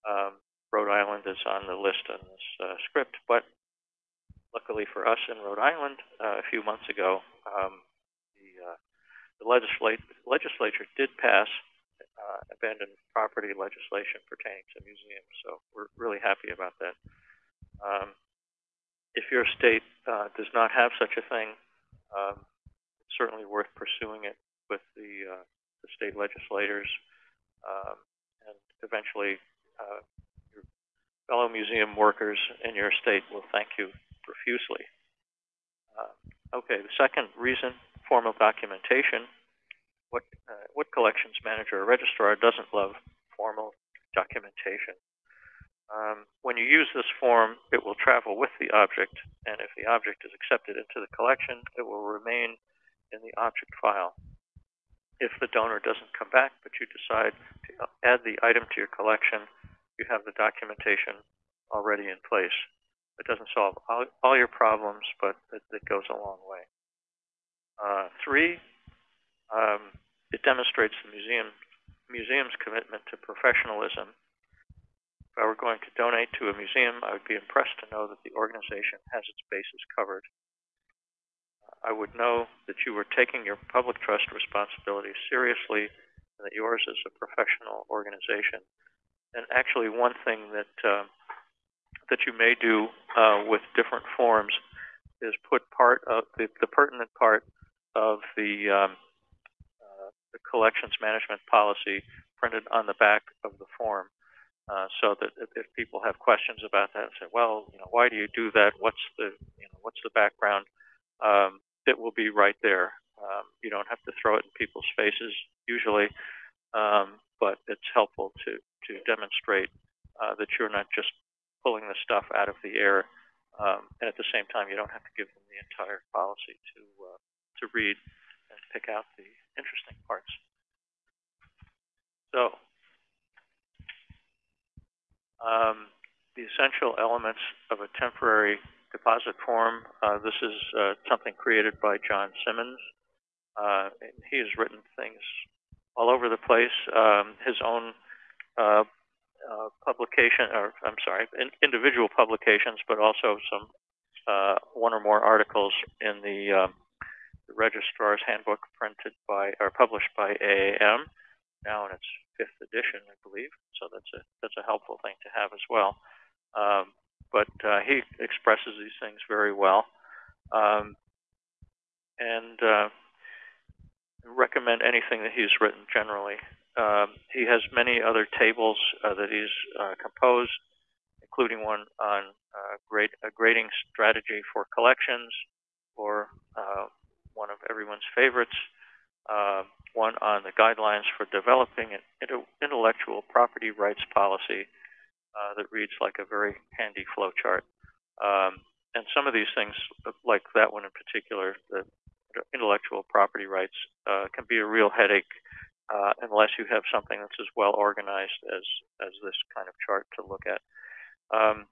Um, Rhode Island is on the list in this uh, script, but luckily for us in Rhode Island, uh, a few months ago, um, the, uh, the legislature did pass uh, abandoned property legislation pertaining to museums, so we're really happy about that. Um, if your state uh, does not have such a thing, um, it's certainly worth pursuing it with the, uh, the state legislators, um, and eventually uh, your fellow museum workers in your state will thank you profusely. Uh, okay, the second reason, formal documentation. What, uh, what collections manager or registrar doesn't love formal documentation? Um, when you use this form, it will travel with the object, and if the object is accepted into the collection, it will remain in the object file. If the donor doesn't come back, but you decide to add the item to your collection, you have the documentation already in place. It doesn't solve all, all your problems, but it, it, goes a long way. Uh, three, um, it demonstrates the museum, museum's commitment to professionalism if I were going to donate to a museum, I would be impressed to know that the organization has its bases covered. I would know that you were taking your public trust responsibilities seriously and that yours is a professional organization. And actually, one thing that uh, that you may do uh, with different forms is put part of the, the pertinent part of the, um, the collections management policy printed on the back of the form. Uh, so that if, if, people have questions about that, say, well, you know, why do you do that? What's the, you know, what's the background? Um, it will be right there. Um, you don't have to throw it in people's faces usually, um, but it's helpful to to demonstrate uh, that you're not just pulling the stuff out of the air, um, and at the same time, you don't have to give them the entire policy to uh, to read and pick out the interesting parts. So um, the essential elements of a temporary deposit form. Uh, this is uh, something created by John Simmons. Uh, he has written things all over the place. Um, his own uh, uh, publication, or I'm sorry, in, individual publications, but also some uh, one or more articles in the, um, the Registrar's Handbook printed by or published by AAM now in its fifth edition, I believe. So that's a that's a helpful thing to have as well. Um, but uh, he expresses these things very well, um, and uh, recommend anything that he's written generally. Um, he has many other tables uh, that he's uh, composed, including one on uh, grade, a grading strategy for collections, or uh, one of everyone's favorites, one on the guidelines for developing an intellectual property rights policy uh, that reads like a very handy flow chart. Um, and some of these things, like that one in particular, the intellectual property rights, uh, can be a real headache uh, unless you have something that's as well organized as, as this kind of chart to look at. Um,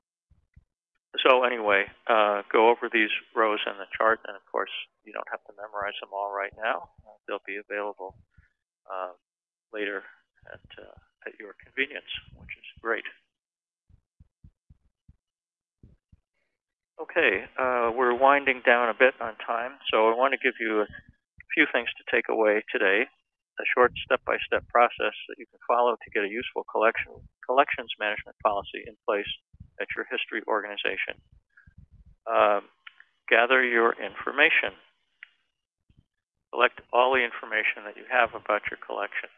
so anyway, uh, go over these rows in the chart, and of course, you don't have to memorize them all right now. They'll be available uh, later at, uh, at your convenience, which is great. Okay, uh, we're winding down a bit on time, so I want to give you a few things to take away today. A short step-by-step process that you can follow to get a useful collection collections management policy in place at your history organization. Um, gather your information. Collect all the information that you have about your collection.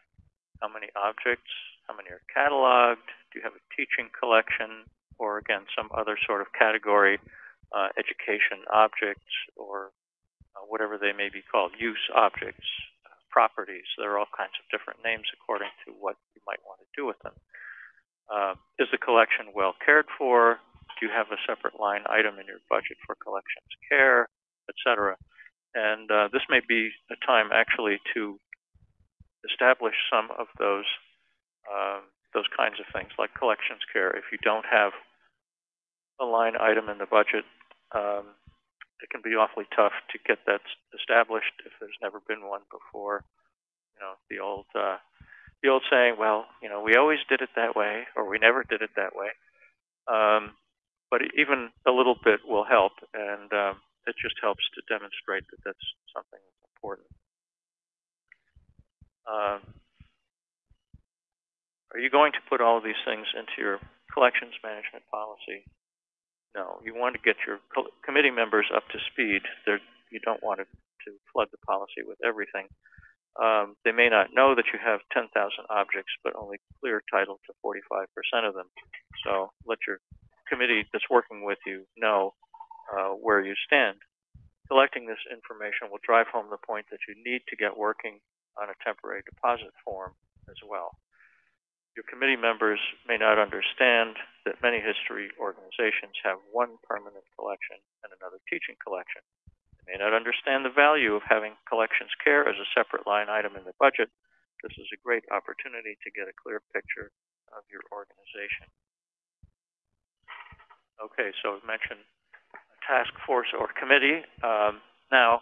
How many objects, how many are cataloged, do you have a teaching collection, or again, some other sort of category, uh, education objects, or uh, whatever they may be called, use objects, uh, properties. There are all kinds of different names according to what you might want to do with them. Uh, is the collection well cared for? Do you have a separate line item in your budget for collections care, etc.? And uh, this may be a time actually to establish some of those um, those kinds of things like collections care. If you don't have a line item in the budget, um, it can be awfully tough to get that established if there's never been one before. You know, the old uh, the old saying, well, you know, we always did it that way, or we never did it that way. Um, but even a little bit will help, and um, it just helps to demonstrate that that's something that's important. Um, are you going to put all of these things into your collections management policy? No. You want to get your committee members up to speed. They're, you don't want to, to flood the policy with everything. Um, they may not know that you have 10,000 objects, but only clear title to 45% of them. So let your committee that's working with you know uh, where you stand. Collecting this information will drive home the point that you need to get working on a temporary deposit form as well. Your committee members may not understand that many history organizations have one permanent collection and another teaching collection. May not understand the value of having collections care as a separate line item in the budget. This is a great opportunity to get a clear picture of your organization. Okay, so I've mentioned a task force or committee. Um, now,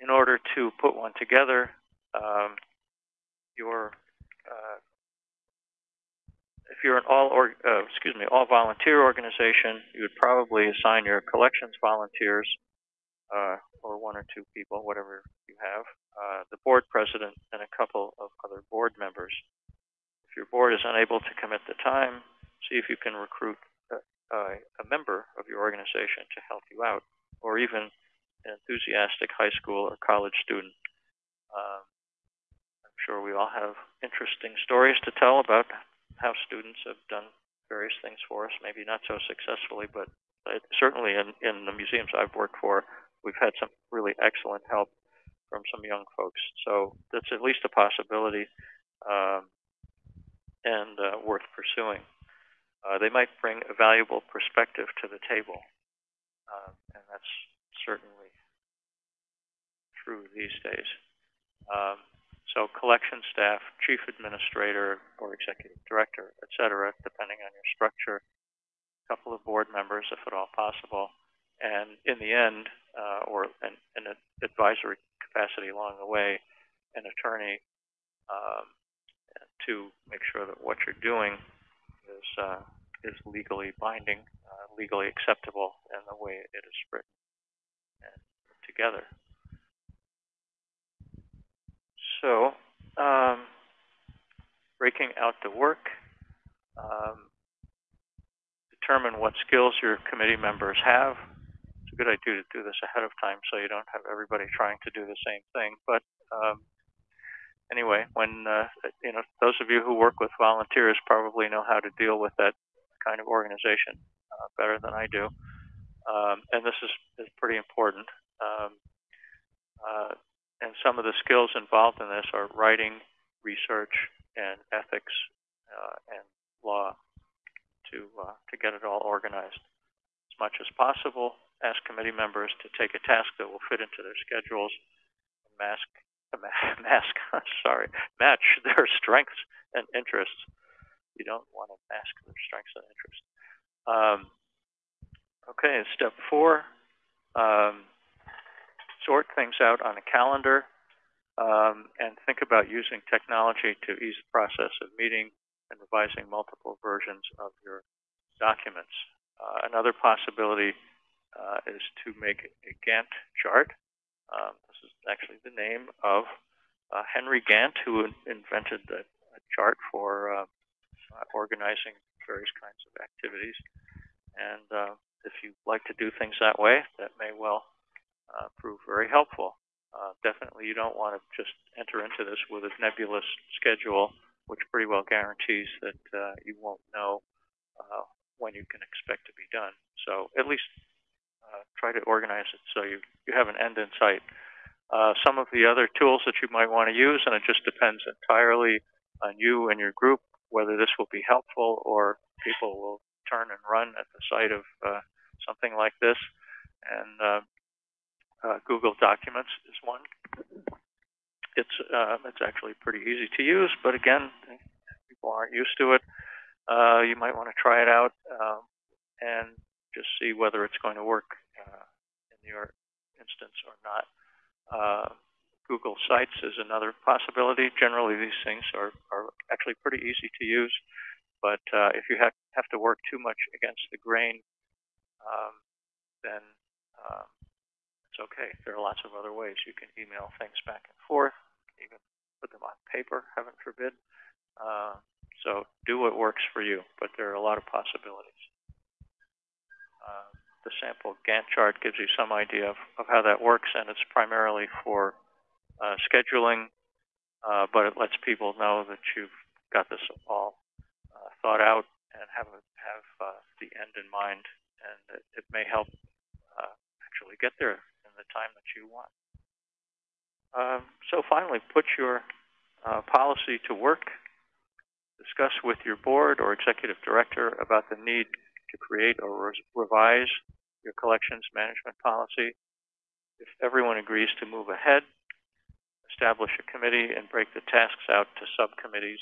in order to put one together, um, your uh, if you're an all or uh, excuse me all volunteer organization, you would probably assign your collections volunteers uh, or one or two people, whatever you have, uh, the board president, and a couple of other board members. If your board is unable to commit the time, see if you can recruit a, a member of your organization to help you out, or even an enthusiastic high school or college student. Um, I'm sure we all have interesting stories to tell about how students have done various things for us, maybe not so successfully, but certainly in, in the museums I've worked for, we've had some really excellent help from some young folks. So that's at least a possibility um, and uh, worth pursuing. Uh, they might bring a valuable perspective to the table, uh, and that's certainly true these days. Um, so collection staff, chief administrator, or executive director, et cetera, depending on your structure, a couple of board members, if at all possible, and in the end, uh, or in an advisory capacity along the way, an attorney um, to make sure that what you're doing is uh, is legally binding, uh, legally acceptable in the way it is written and together. So, um, breaking out the work, um, determine what skills your committee members have. A good idea to do this ahead of time so you don't have everybody trying to do the same thing. But um, anyway, when uh, you know those of you who work with volunteers probably know how to deal with that kind of organization uh, better than I do, um, and this is, is pretty important. Um, uh, and some of the skills involved in this are writing, research, and ethics uh, and law to uh, to get it all organized. As much as possible, ask committee members to take a task that will fit into their schedules mask mask sorry match their strengths and interests. You don't want to mask their strengths and interests. Um, okay, step four. Um, sort things out on a calendar, um, and think about using technology to ease the process of meeting and revising multiple versions of your documents. Uh, another possibility uh, is to make a Gantt chart. Um, this is actually the name of uh, Henry Gantt, who invented the chart for uh, organizing various kinds of activities. And uh, if you like to do things that way, that may well uh, prove very helpful. Uh, definitely, you don't want to just enter into this with a nebulous schedule, which pretty well guarantees that you won't know when you can expect to be done. So at least try to organize it so you, you have an end in sight. Uh, some of the other tools that you might want to use, and it just depends entirely on you and your group, whether this will be helpful or people will turn and run at the sight of uh, something like this. And uh, uh, Google Documents is one. It's uh, it's actually pretty easy to use, but again, people aren't used to it. Uh, you might want to try it out um, and just see whether it's going to work uh, in your instance or not. Uh, Google Sites is another possibility. Generally, these things are, are actually pretty easy to use, but uh, if you have, have to work too much against the grain, um, then um, it's okay. There are lots of other ways. You can email things back and forth. Can put them on paper, heaven forbid. Uh, so do what works for you, but there are a lot of possibilities. Uh, the sample Gantt chart gives you some idea of, of how that works, and it's primarily for uh, scheduling, uh, but it lets people know that you've got this all uh, thought out and have, have uh, the end in mind, and it, it may help uh, actually get there in the time that you want. Um, so finally, put your uh, policy to work. Discuss with your board or executive director about the need to create or re revise your collections management policy. If everyone agrees to move ahead, establish a committee and break the tasks out to subcommittees.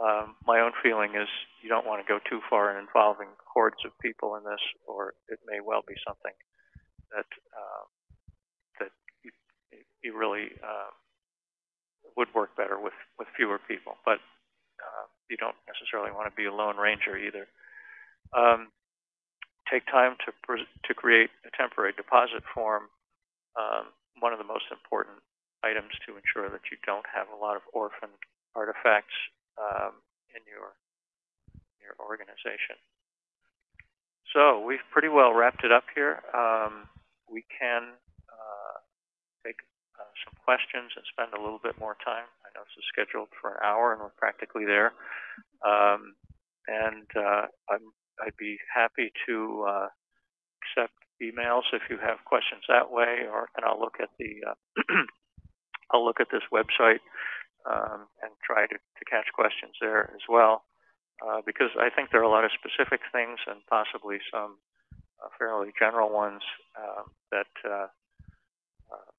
Um, my own feeling is you don't want to go too far in involving hordes of people in this, or it may well be something that uh, that you, you really uh, would work better with with fewer people, but uh, you don't necessarily want to be a lone ranger either. Um, take time to to create a temporary deposit form. Um, one of the most important items to ensure that you don't have a lot of orphan artifacts um, in your your organization. So we've pretty well wrapped it up here. Um, we can uh, take uh, some questions and spend a little bit more time. I know this is scheduled for an hour, and we're practically there. Um, and uh, i would be happy to uh, accept emails if you have questions that way, or and I'll look at the uh, I'll look at this website um, and try to, to catch questions there as well. Uh, because I think there are a lot of specific things and possibly some uh, fairly general ones um, that uh, uh,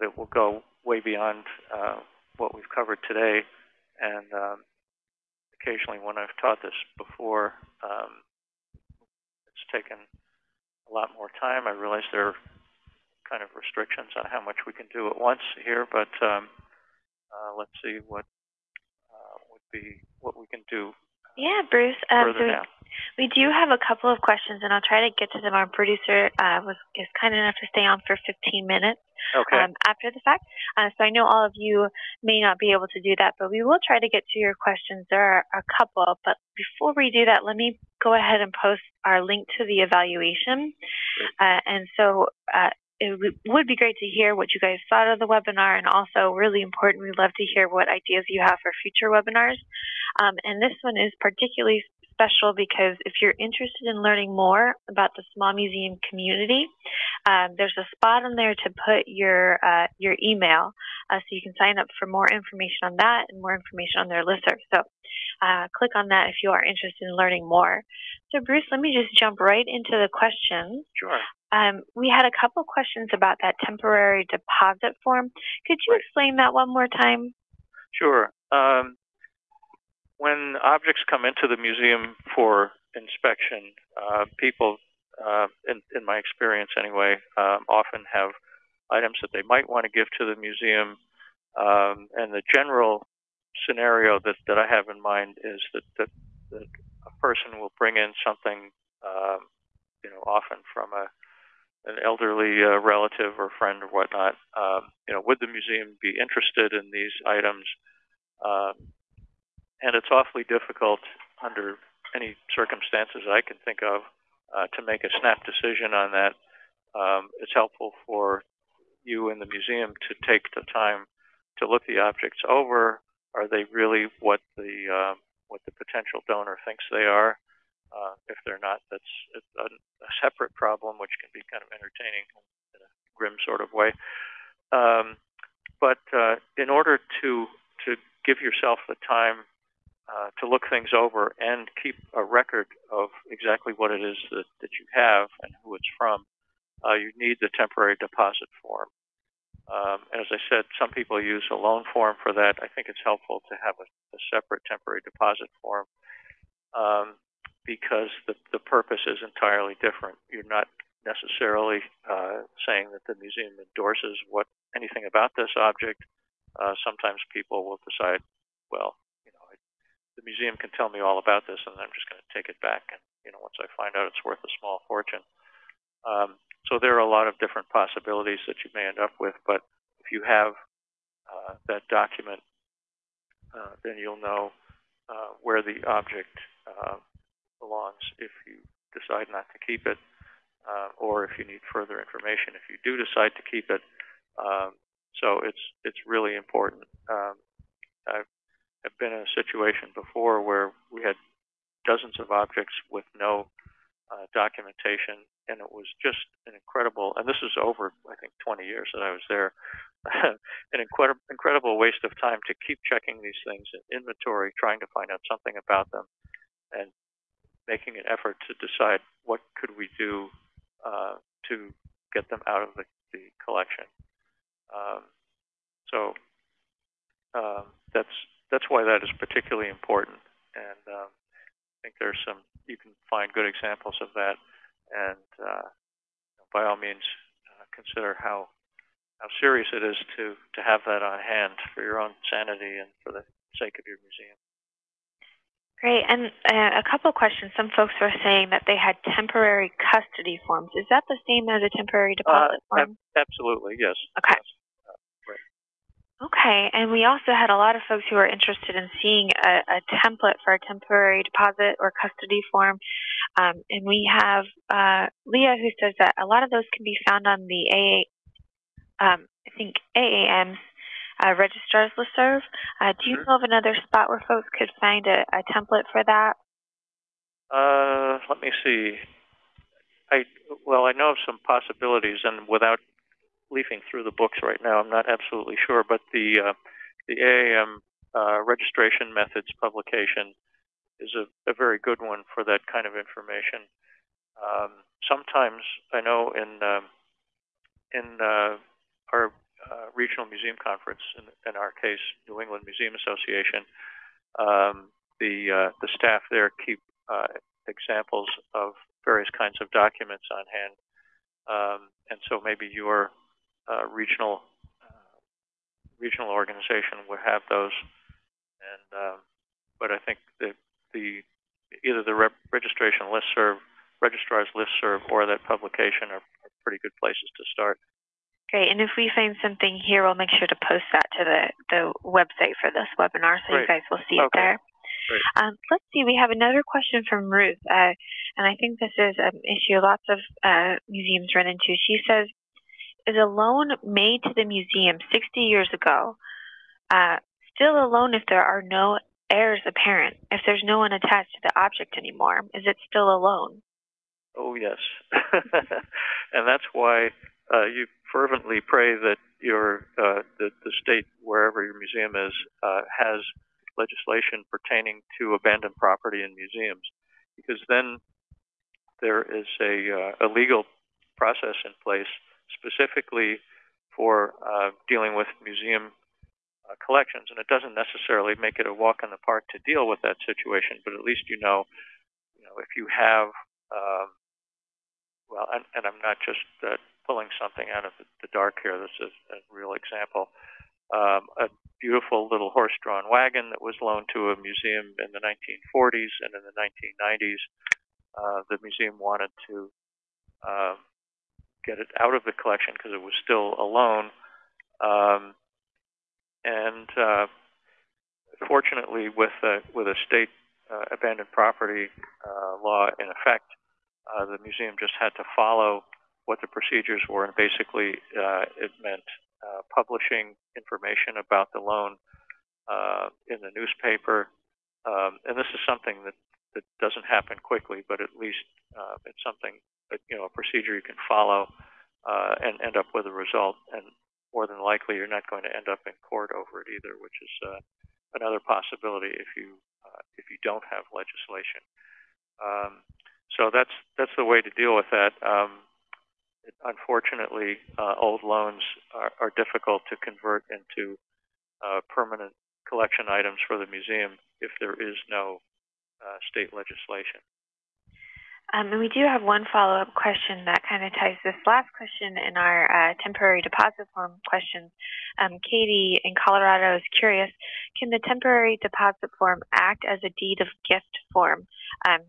that will go way beyond what we've covered today. And um, occasionally, when I've taught this before, um, it's taken a lot more time. I realize there are kind of restrictions on how much we can do at once here, but um, uh, let's see what uh, would be what we can do. Yeah, Bruce. Um, so now. We do have a couple of questions, and I'll try to get to them. Our producer uh, was is kind enough to stay on for 15 minutes okay. um, after the fact. Uh, so I know all of you may not be able to do that, but we will try to get to your questions. There are a couple, but before we do that, let me go ahead and post our link to the evaluation. Uh, and so uh, it would be great to hear what you guys thought of the webinar and also really important we'd love to hear what ideas you have for future webinars um, and this one is particularly special because if you're interested in learning more about the small museum community, um, there's a spot on there to put your uh, your email, uh, so you can sign up for more information on that and more information on their listserv. So uh, click on that if you are interested in learning more. So Bruce, let me just jump right into the questions. Sure. Um, we had a couple questions about that temporary deposit form. Could you explain that one more time? Sure. Um, when objects come into the museum for inspection, uh, people, uh, in, in, my experience anyway, um, often have items that they might want to give to the museum. Um, and the general scenario that, that I have in mind is that, that, that a person will bring in something, um, you know, often from a, an elderly uh, relative or friend or whatnot, um, you know, would the museum be interested in these items? Um, and it's awfully difficult under any circumstances I can think of uh, to make a snap decision on that. Um, it's helpful for you in the museum to take the time to look the objects over. Are they really what the uh, what the potential donor thinks they are? Uh, if they're not, that's a, a, separate problem, which can be kind of entertaining in a grim sort of way. Um, but uh, in order to to give yourself the time uh, to look things over and keep a record of exactly what it is that, that you have and who it's from, uh, you need the temporary deposit form. Um, as I said, some people use a loan form for that. I think it's helpful to have a, a separate temporary deposit form um, because the, the purpose is entirely different. You're not necessarily uh, saying that the museum endorses what anything about this object. Uh, sometimes people will decide, well, you know, I, the museum can tell me all about this, and I'm just going to take it back. And you know, once I find out it's worth a small fortune. Um, so there are a lot of different possibilities that you may end up with. But if you have uh, that document, uh, then you'll know uh, where the object uh, belongs if you decide not to keep it, uh, or if you need further information if you do decide to keep it. Um, so it's it's really important. Um, I've have been in a situation before where we had dozens of objects with no uh, documentation, and it was just an incredible. And this is over, I think, 20 years that I was there. an incredible, incredible waste of time to keep checking these things in inventory, trying to find out something about them, and making an effort to decide what could we do uh, to get them out of the, the collection. Um, so um, that's that's why that is particularly important. And um, I think there's some you can find good examples of that, and uh, by all means uh, consider how how serious it is to to have that on hand for your own sanity and for the sake of your museum. Great. And uh, a couple of questions. Some folks were saying that they had temporary custody forms. Is that the same as a temporary deposit uh, form? absolutely, yes. Okay. Yes. Okay, and we also had a lot of folks who were interested in seeing a, a template for a temporary deposit or custody form. Um, and we have uh, Leah who says that a lot of those can be found on the AA, um, I think AAM's uh, registrar's listserv. Uh, do you know of another spot where folks could find a, a template for that? Uh, let me see. I well, I know of some possibilities, and without leafing through the books right now. I'm not absolutely sure, but the uh, the AAM uh, registration methods publication is a, a, very good one for that kind of information. Um, sometimes I know in um, in uh, our uh, regional museum conference, in, in, our case, New England Museum Association, um, the uh, the staff there keep uh, examples of various kinds of documents on hand. Um, and so maybe your uh, regional uh, regional organization would have those. And um, but I think the the either the rep registration listserv, registrar's listserv, or that publication are, are pretty good places to start. Great. And if we find something here, we'll make sure to post that to the, the website for this webinar so Great. you guys will see okay. it there. Um, let's see, we have another question from Ruth, uh, and I think this is an issue lots of uh, museums run into. She says, is a loan made to the museum 60 years ago uh, still a loan if there are no heirs apparent, if there's no one attached to the object anymore? Is it still a loan? Oh, yes. and that's why uh, you fervently pray that your uh, the, the state, wherever your museum is, uh, has legislation pertaining to abandoned property in museums, because then there is a, uh, a legal process in place specifically for uh, dealing with museum uh, collections. And it doesn't necessarily make it a walk in the park to deal with that situation, but at least you know, you know, if you have, um, well, and, and, I'm not just uh, pulling something out of the, dark here. This is a real example. Um, a beautiful little horse-drawn wagon that was loaned to a museum in the 1940s and in the 1990s. Uh, the museum wanted to um, get it out of the collection because it was still a loan. Um, and uh, fortunately, with a, with a state uh, abandoned property uh, law in effect, uh, the museum just had to follow what the procedures were, and basically uh, it meant uh, publishing information about the loan uh, in the newspaper. Um, and this is something that, that doesn't happen quickly, but at least uh, it's something that, you know, a procedure you can follow uh, and end up with a result. And more than likely, you're not going to end up in court over it either, which is uh, another possibility if you if you don't have legislation. Um, so that's that's the way to deal with that. Um, unfortunately, uh, old loans are, are, difficult to convert into uh, permanent collection items for the museum if there is no uh, state legislation. Um, and we do have one follow-up question that kind of ties this last question in our uh, temporary deposit form questions. Um, Katie in Colorado is curious, can the temporary deposit form act as a deed of gift form? Um,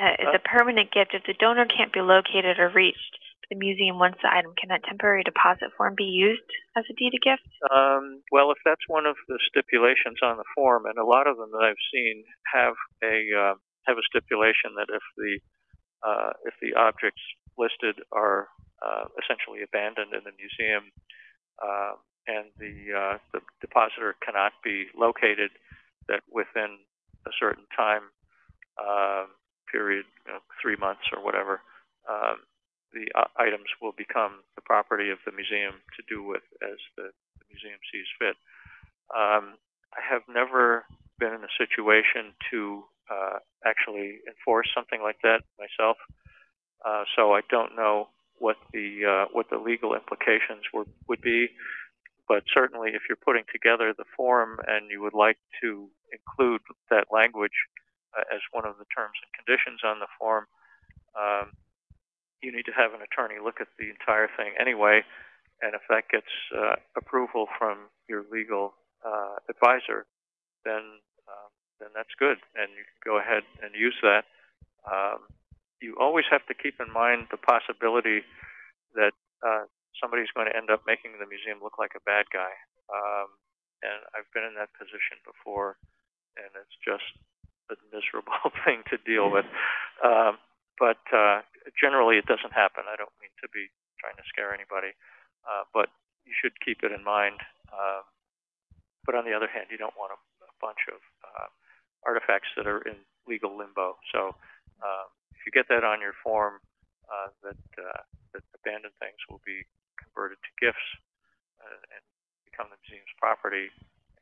uh, is a permanent gift. If the donor can't be located or reached the museum wants the item, can that temporary deposit form be used as a deed of gift? Um, well, if that's one of the stipulations on the form, and a lot of them that I've seen have a uh, have a stipulation that if the uh, if the objects listed are uh, essentially abandoned in the museum uh, and the uh, the depositor cannot be located, that within a certain time um, period, you know, three months or whatever, um, the uh, items will become the property of the museum to do with as the, the museum sees fit. Um, I have never been in a situation to uh, actually enforce something like that myself, uh, so I don't know what the uh, what the legal implications would would be. But certainly, if you're putting together the form and you would like to include that language as one of the terms and conditions on the form, um, you need to have an attorney look at the entire thing anyway. And if that gets uh, approval from your legal uh, advisor, then um, then that's good, and you can go ahead and use that. Um, you always have to keep in mind the possibility that uh, somebody's going to end up making the museum look like a bad guy. Um, and I've been in that position before, and it's just a miserable thing to deal with. Um, but uh, generally, it doesn't happen. I don't mean to be trying to scare anybody, uh, but you should keep it in mind. Um, but on the other hand, you don't want a, a bunch of uh, artifacts that are in legal limbo. So um, if you get that on your form, uh, that uh, that abandoned things will be converted to gifts uh, and become the museum's property,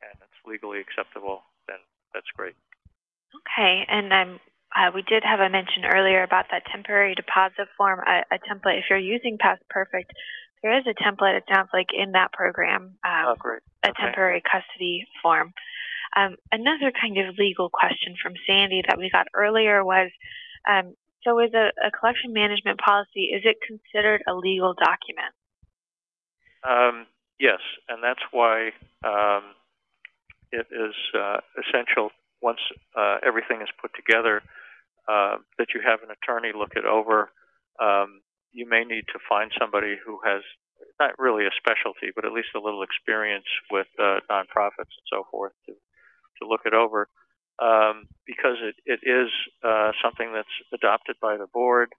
and it's legally acceptable, then that's great. Okay, and I'm uh, we did have a mention earlier about that temporary deposit form, a, a, template. If you're using PastPerfect, there is a template, it sounds like, in that program, um, oh, great. a temporary custody form. Um, another kind of legal question from Sandy that we got earlier was, um, so is a, a, collection management policy, is it considered a legal document? Um, yes, and that's why um, it is uh, essential once uh, everything is put together uh, that you have an attorney look it over. Um, you may need to find somebody who has not really a specialty, but at least a little experience with uh, nonprofits and so forth to to look it over, um, because it it is uh, something that's adopted by the board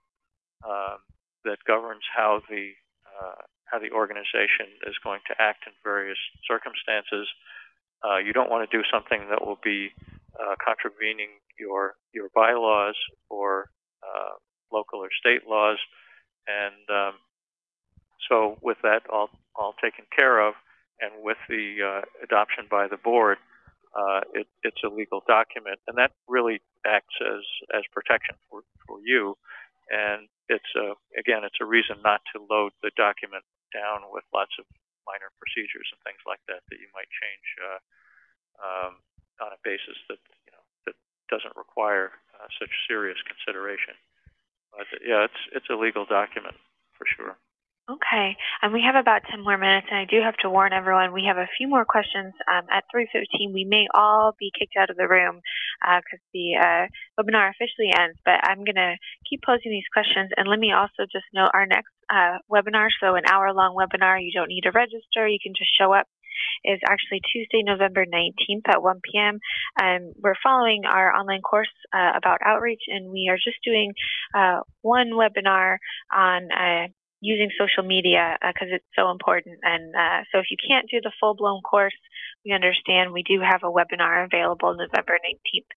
um, that governs how the uh, how the organization is going to act in various circumstances. Uh, you don't want to do something that will be uh, contravening your your bylaws or uh, local or state laws, and um, so with that all all taken care of, and with the uh, adoption by the board, uh, it, it's a legal document, and that really acts as as protection for for you, and it's a again it's a reason not to load the document down with lots of minor procedures and things like that that you might change uh, um, on a basis that you know that doesn't require uh, such serious consideration. But yeah, it's it's a legal document for sure. Okay, and we have about 10 more minutes, and I do have to warn everyone, we have a few more questions. Um, at 3.15, we may all be kicked out of the room because uh, the uh, webinar officially ends, but I'm going to keep posing these questions. And let me also just note our next uh, webinar, so an hour-long webinar, you don't need to register, you can just show up is actually Tuesday, November 19th at 1 p.m. Um, we're following our online course uh, about outreach, and we are just doing uh, one webinar on uh, using social media because uh, it's so important. And uh, so if you can't do the full-blown course, we understand we do have a webinar available November 19th.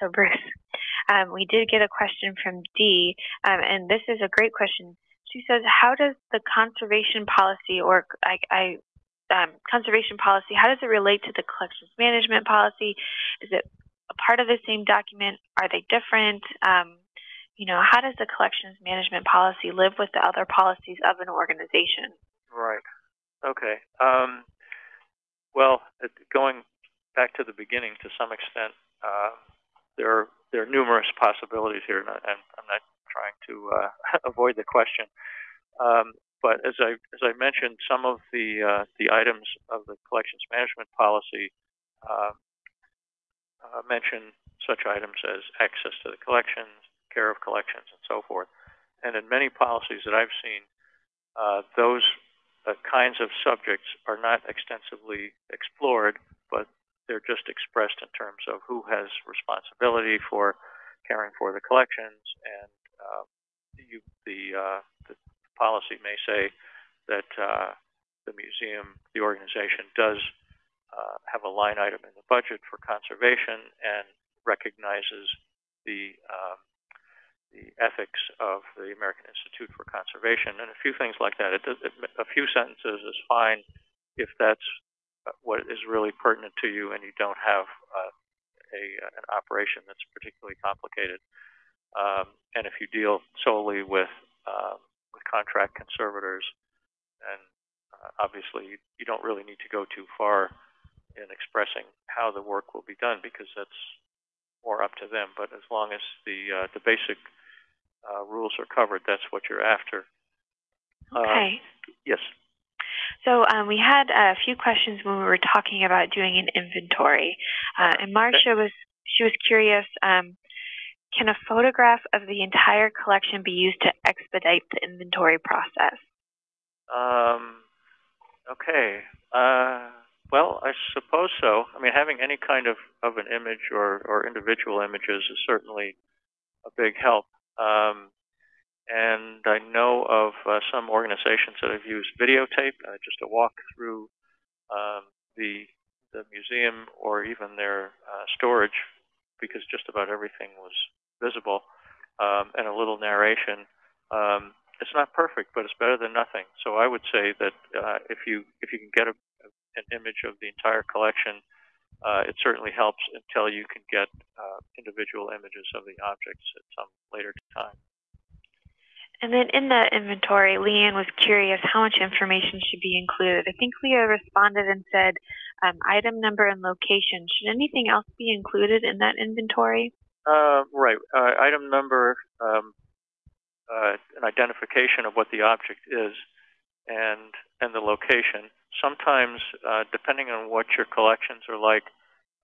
So Bruce, um, we did get a question from Dee, um, and this is a great question. She says, how does the conservation policy or I, I um, conservation policy, how does it relate to the collections management policy? Is it a part of the same document? Are they different? Um, you know, how does the collections management policy live with the other policies of an organization? Right. Okay. Um, well, going back to the beginning to some extent, uh, there are there are numerous possibilities here, and I'm not trying to uh, avoid the question. Um, but as I as I mentioned, some of the uh, the items of the collections management policy uh, uh, mention such items as access to the collections, care of collections, and so forth. And in many policies that I've seen, uh, those uh, kinds of subjects are not extensively explored, but they're just expressed in terms of who has responsibility for caring for the collections, and uh, you, the, the, policy may say that uh, the museum, the organization, does uh, have a line item in the budget for conservation and recognizes the um, the ethics of the American Institute for Conservation, and a few things like that. It, it, a few sentences is fine if that's uh, what is really pertinent to you and you don't have uh, a, an operation that's particularly complicated. Um, and if you deal solely with, um, with contract conservators, and uh, obviously you, don't really need to go too far in expressing how the work will be done because that's more up to them. But as long as the uh, the basic uh, rules are covered, that's what you're after. Uh, okay. Yes. So um, we had a few questions when we were talking about doing an inventory, uh, and Marcia was she was curious. Um, can a photograph of the entire collection be used to expedite the inventory process? Um, okay. Uh, well, I suppose so. I mean, having any kind of, of an image or, or individual images is certainly a big help. Um, and I know of uh, some organizations that have used videotape, uh, just to walk through um, the the museum or even their uh, storage, because just about everything was visible, um, and a little narration. Um, it's not perfect, but it's better than nothing. So I would say that uh, if you if you can get a, an image of the entire collection, uh, it certainly helps until you can get uh, individual images of the objects at some later time. And then in that inventory, Leanne was curious how much information should be included. I think Leah responded and said um, item number and location. Should anything else be included in that inventory? Uh, right. Uh, item number, um, uh, an identification of what the object is, and and the location sometimes, uh, depending on what your collections are like,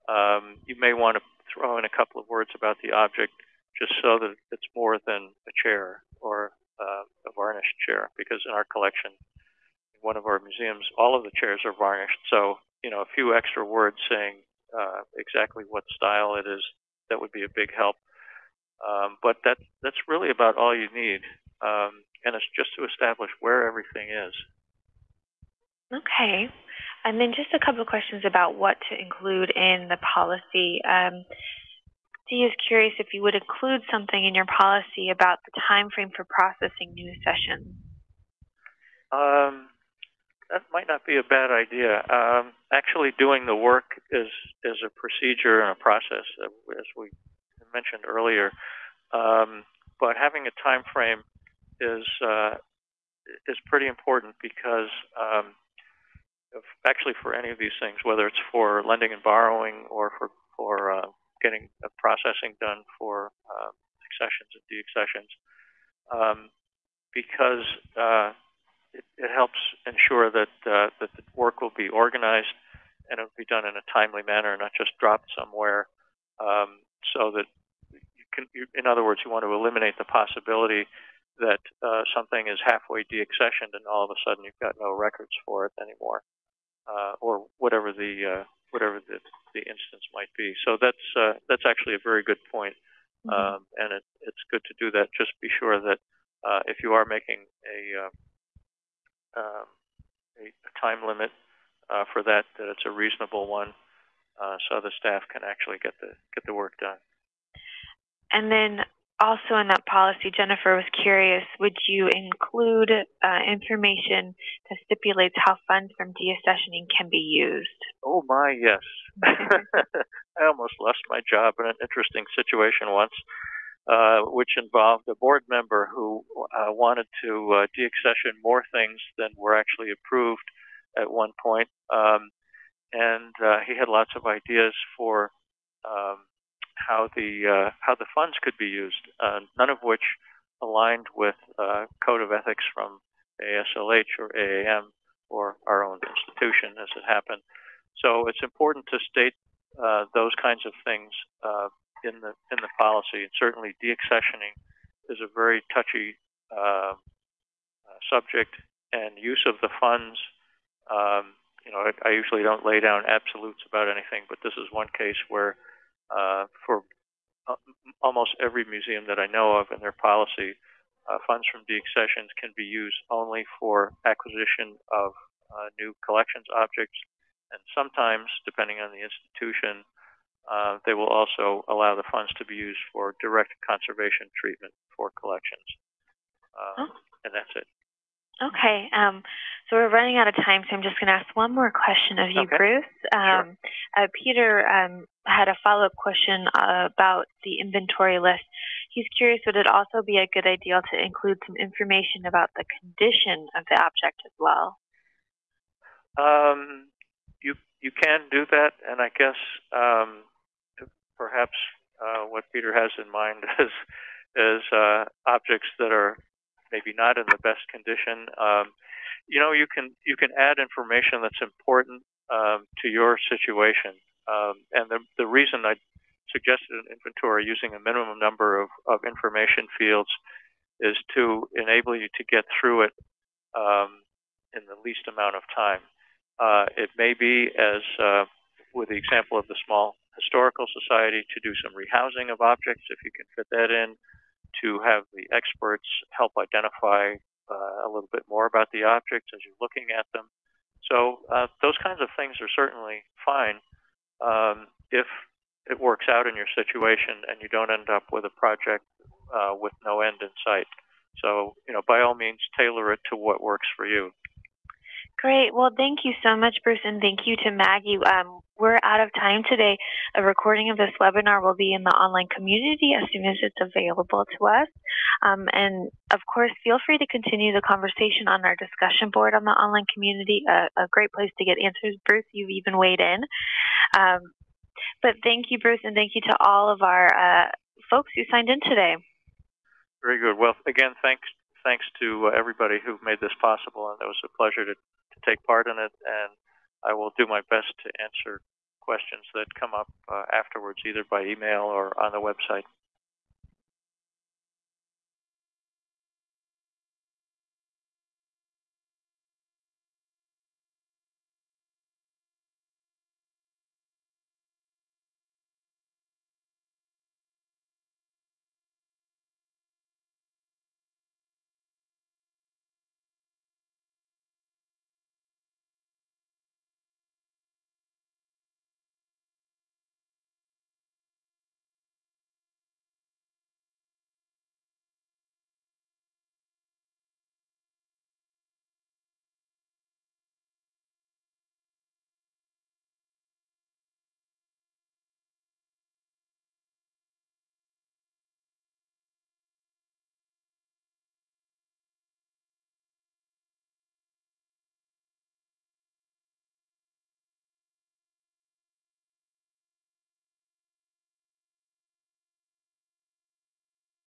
um, you may want to throw in a couple of words about the object just so that it's more than a chair or uh, a varnished chair. Because in our collection, in one of our museums, all of the chairs are varnished. So, you know, a few extra words saying uh, exactly what style it is, that would be a big help. Um, but that, that's really about all you need. Um, and it's just to establish where everything is. Okay. And then just a couple of questions about what to include in the policy. Um, Dee is curious if you would include something in your policy about the time frame for processing new accessions. Um, that might not be a bad idea. Um, actually, doing the work is is a procedure and a process, as we mentioned earlier. Um, but having a time frame is uh, is pretty important because um, actually for any of these things, whether it's for lending and borrowing or for for uh, getting processing done for accessions um, and deaccessions, um, because uh, it, it helps ensure that uh, that the work will be organized and it will be done in a timely manner, not just dropped somewhere, um, so that you can. You, in other words, you want to eliminate the possibility that uh, something is halfway deaccessioned and all of a sudden you've got no records for it anymore, uh, or whatever the uh, whatever the, the instance might be. So that's uh, that's actually a very good point, Mhm. um, and it, it's good to do that. Just be sure that uh, if you are making a uh, um, a, a time limit uh, for that, that it's a reasonable one, uh, so the staff can actually get the get the work done. And then also in that policy, Jennifer was curious, would you include uh, information that stipulates how funds from deaccessioning can be used? Oh my, yes. I almost lost my job in an interesting situation once, uh, which involved a board member who uh, wanted to uh, deaccession more things than were actually approved at one point. Um, and uh, he had lots of ideas for um, how the uh, how the funds could be used, none of which aligned with code of ethics from AASLH or AAM or our own institution, as it happened. So it's important to state those kinds of things in the in the policy. And certainly, deaccessioning is a very touchy uh, uh, subject, and use of the funds. Um, you know, I, I usually don't lay down absolutes about anything, but this is one case where, uh, for uh, almost every museum that I know of in their policy, uh, funds from deaccessions can be used only for acquisition of uh, new collections objects, and sometimes, depending on the institution, uh, they will also allow the funds to be used for direct conservation treatment for collections. Um, Oh. And that's it. Okay, um, so we're running out of time, so I'm just going to ask one more question of you, Okay. Bruce. Um, uh, Peter um, had a follow-up question uh, about the inventory list. He's curious, would it also be a good idea to include some information about the condition of the object as well? Um, you you can do that, and I guess um, perhaps uh, what Peter has in mind is is uh, objects that are maybe not in the best condition. Um, you know, you can you can add information that's important um, to your situation, um, and the the reason I suggested an inventory using a minimum number of, of information fields is to enable you to get through it um, in the least amount of time. Uh, it may be, as uh, with the example of the small historical society, to do some rehousing of objects if you can fit that in, to have the experts help identify uh, a little bit more about the objects as you're looking at them. So uh, those kinds of things are certainly fine um, if it works out in your situation and you don't end up with a project uh, with no end in sight. So, you know, by all means, tailor it to what works for you. Great. Well, thank you so much, Bruce, and thank you to Maggie. Um, we're out of time today. A recording of this webinar will be in the online community as soon as it's available to us. Um, and of course, feel free to continue the conversation on our discussion board on the online community. A, a great place to get answers. Bruce, you've even weighed in. Um, but thank you, Bruce, and thank you to all of our uh, folks who signed in today. Very good. Well, again, thanks thanks to uh, everybody who made this possible, and it was a pleasure to, to take part in it. And I will do my best to answer questions that come up uh, afterwards, either by email or on the website.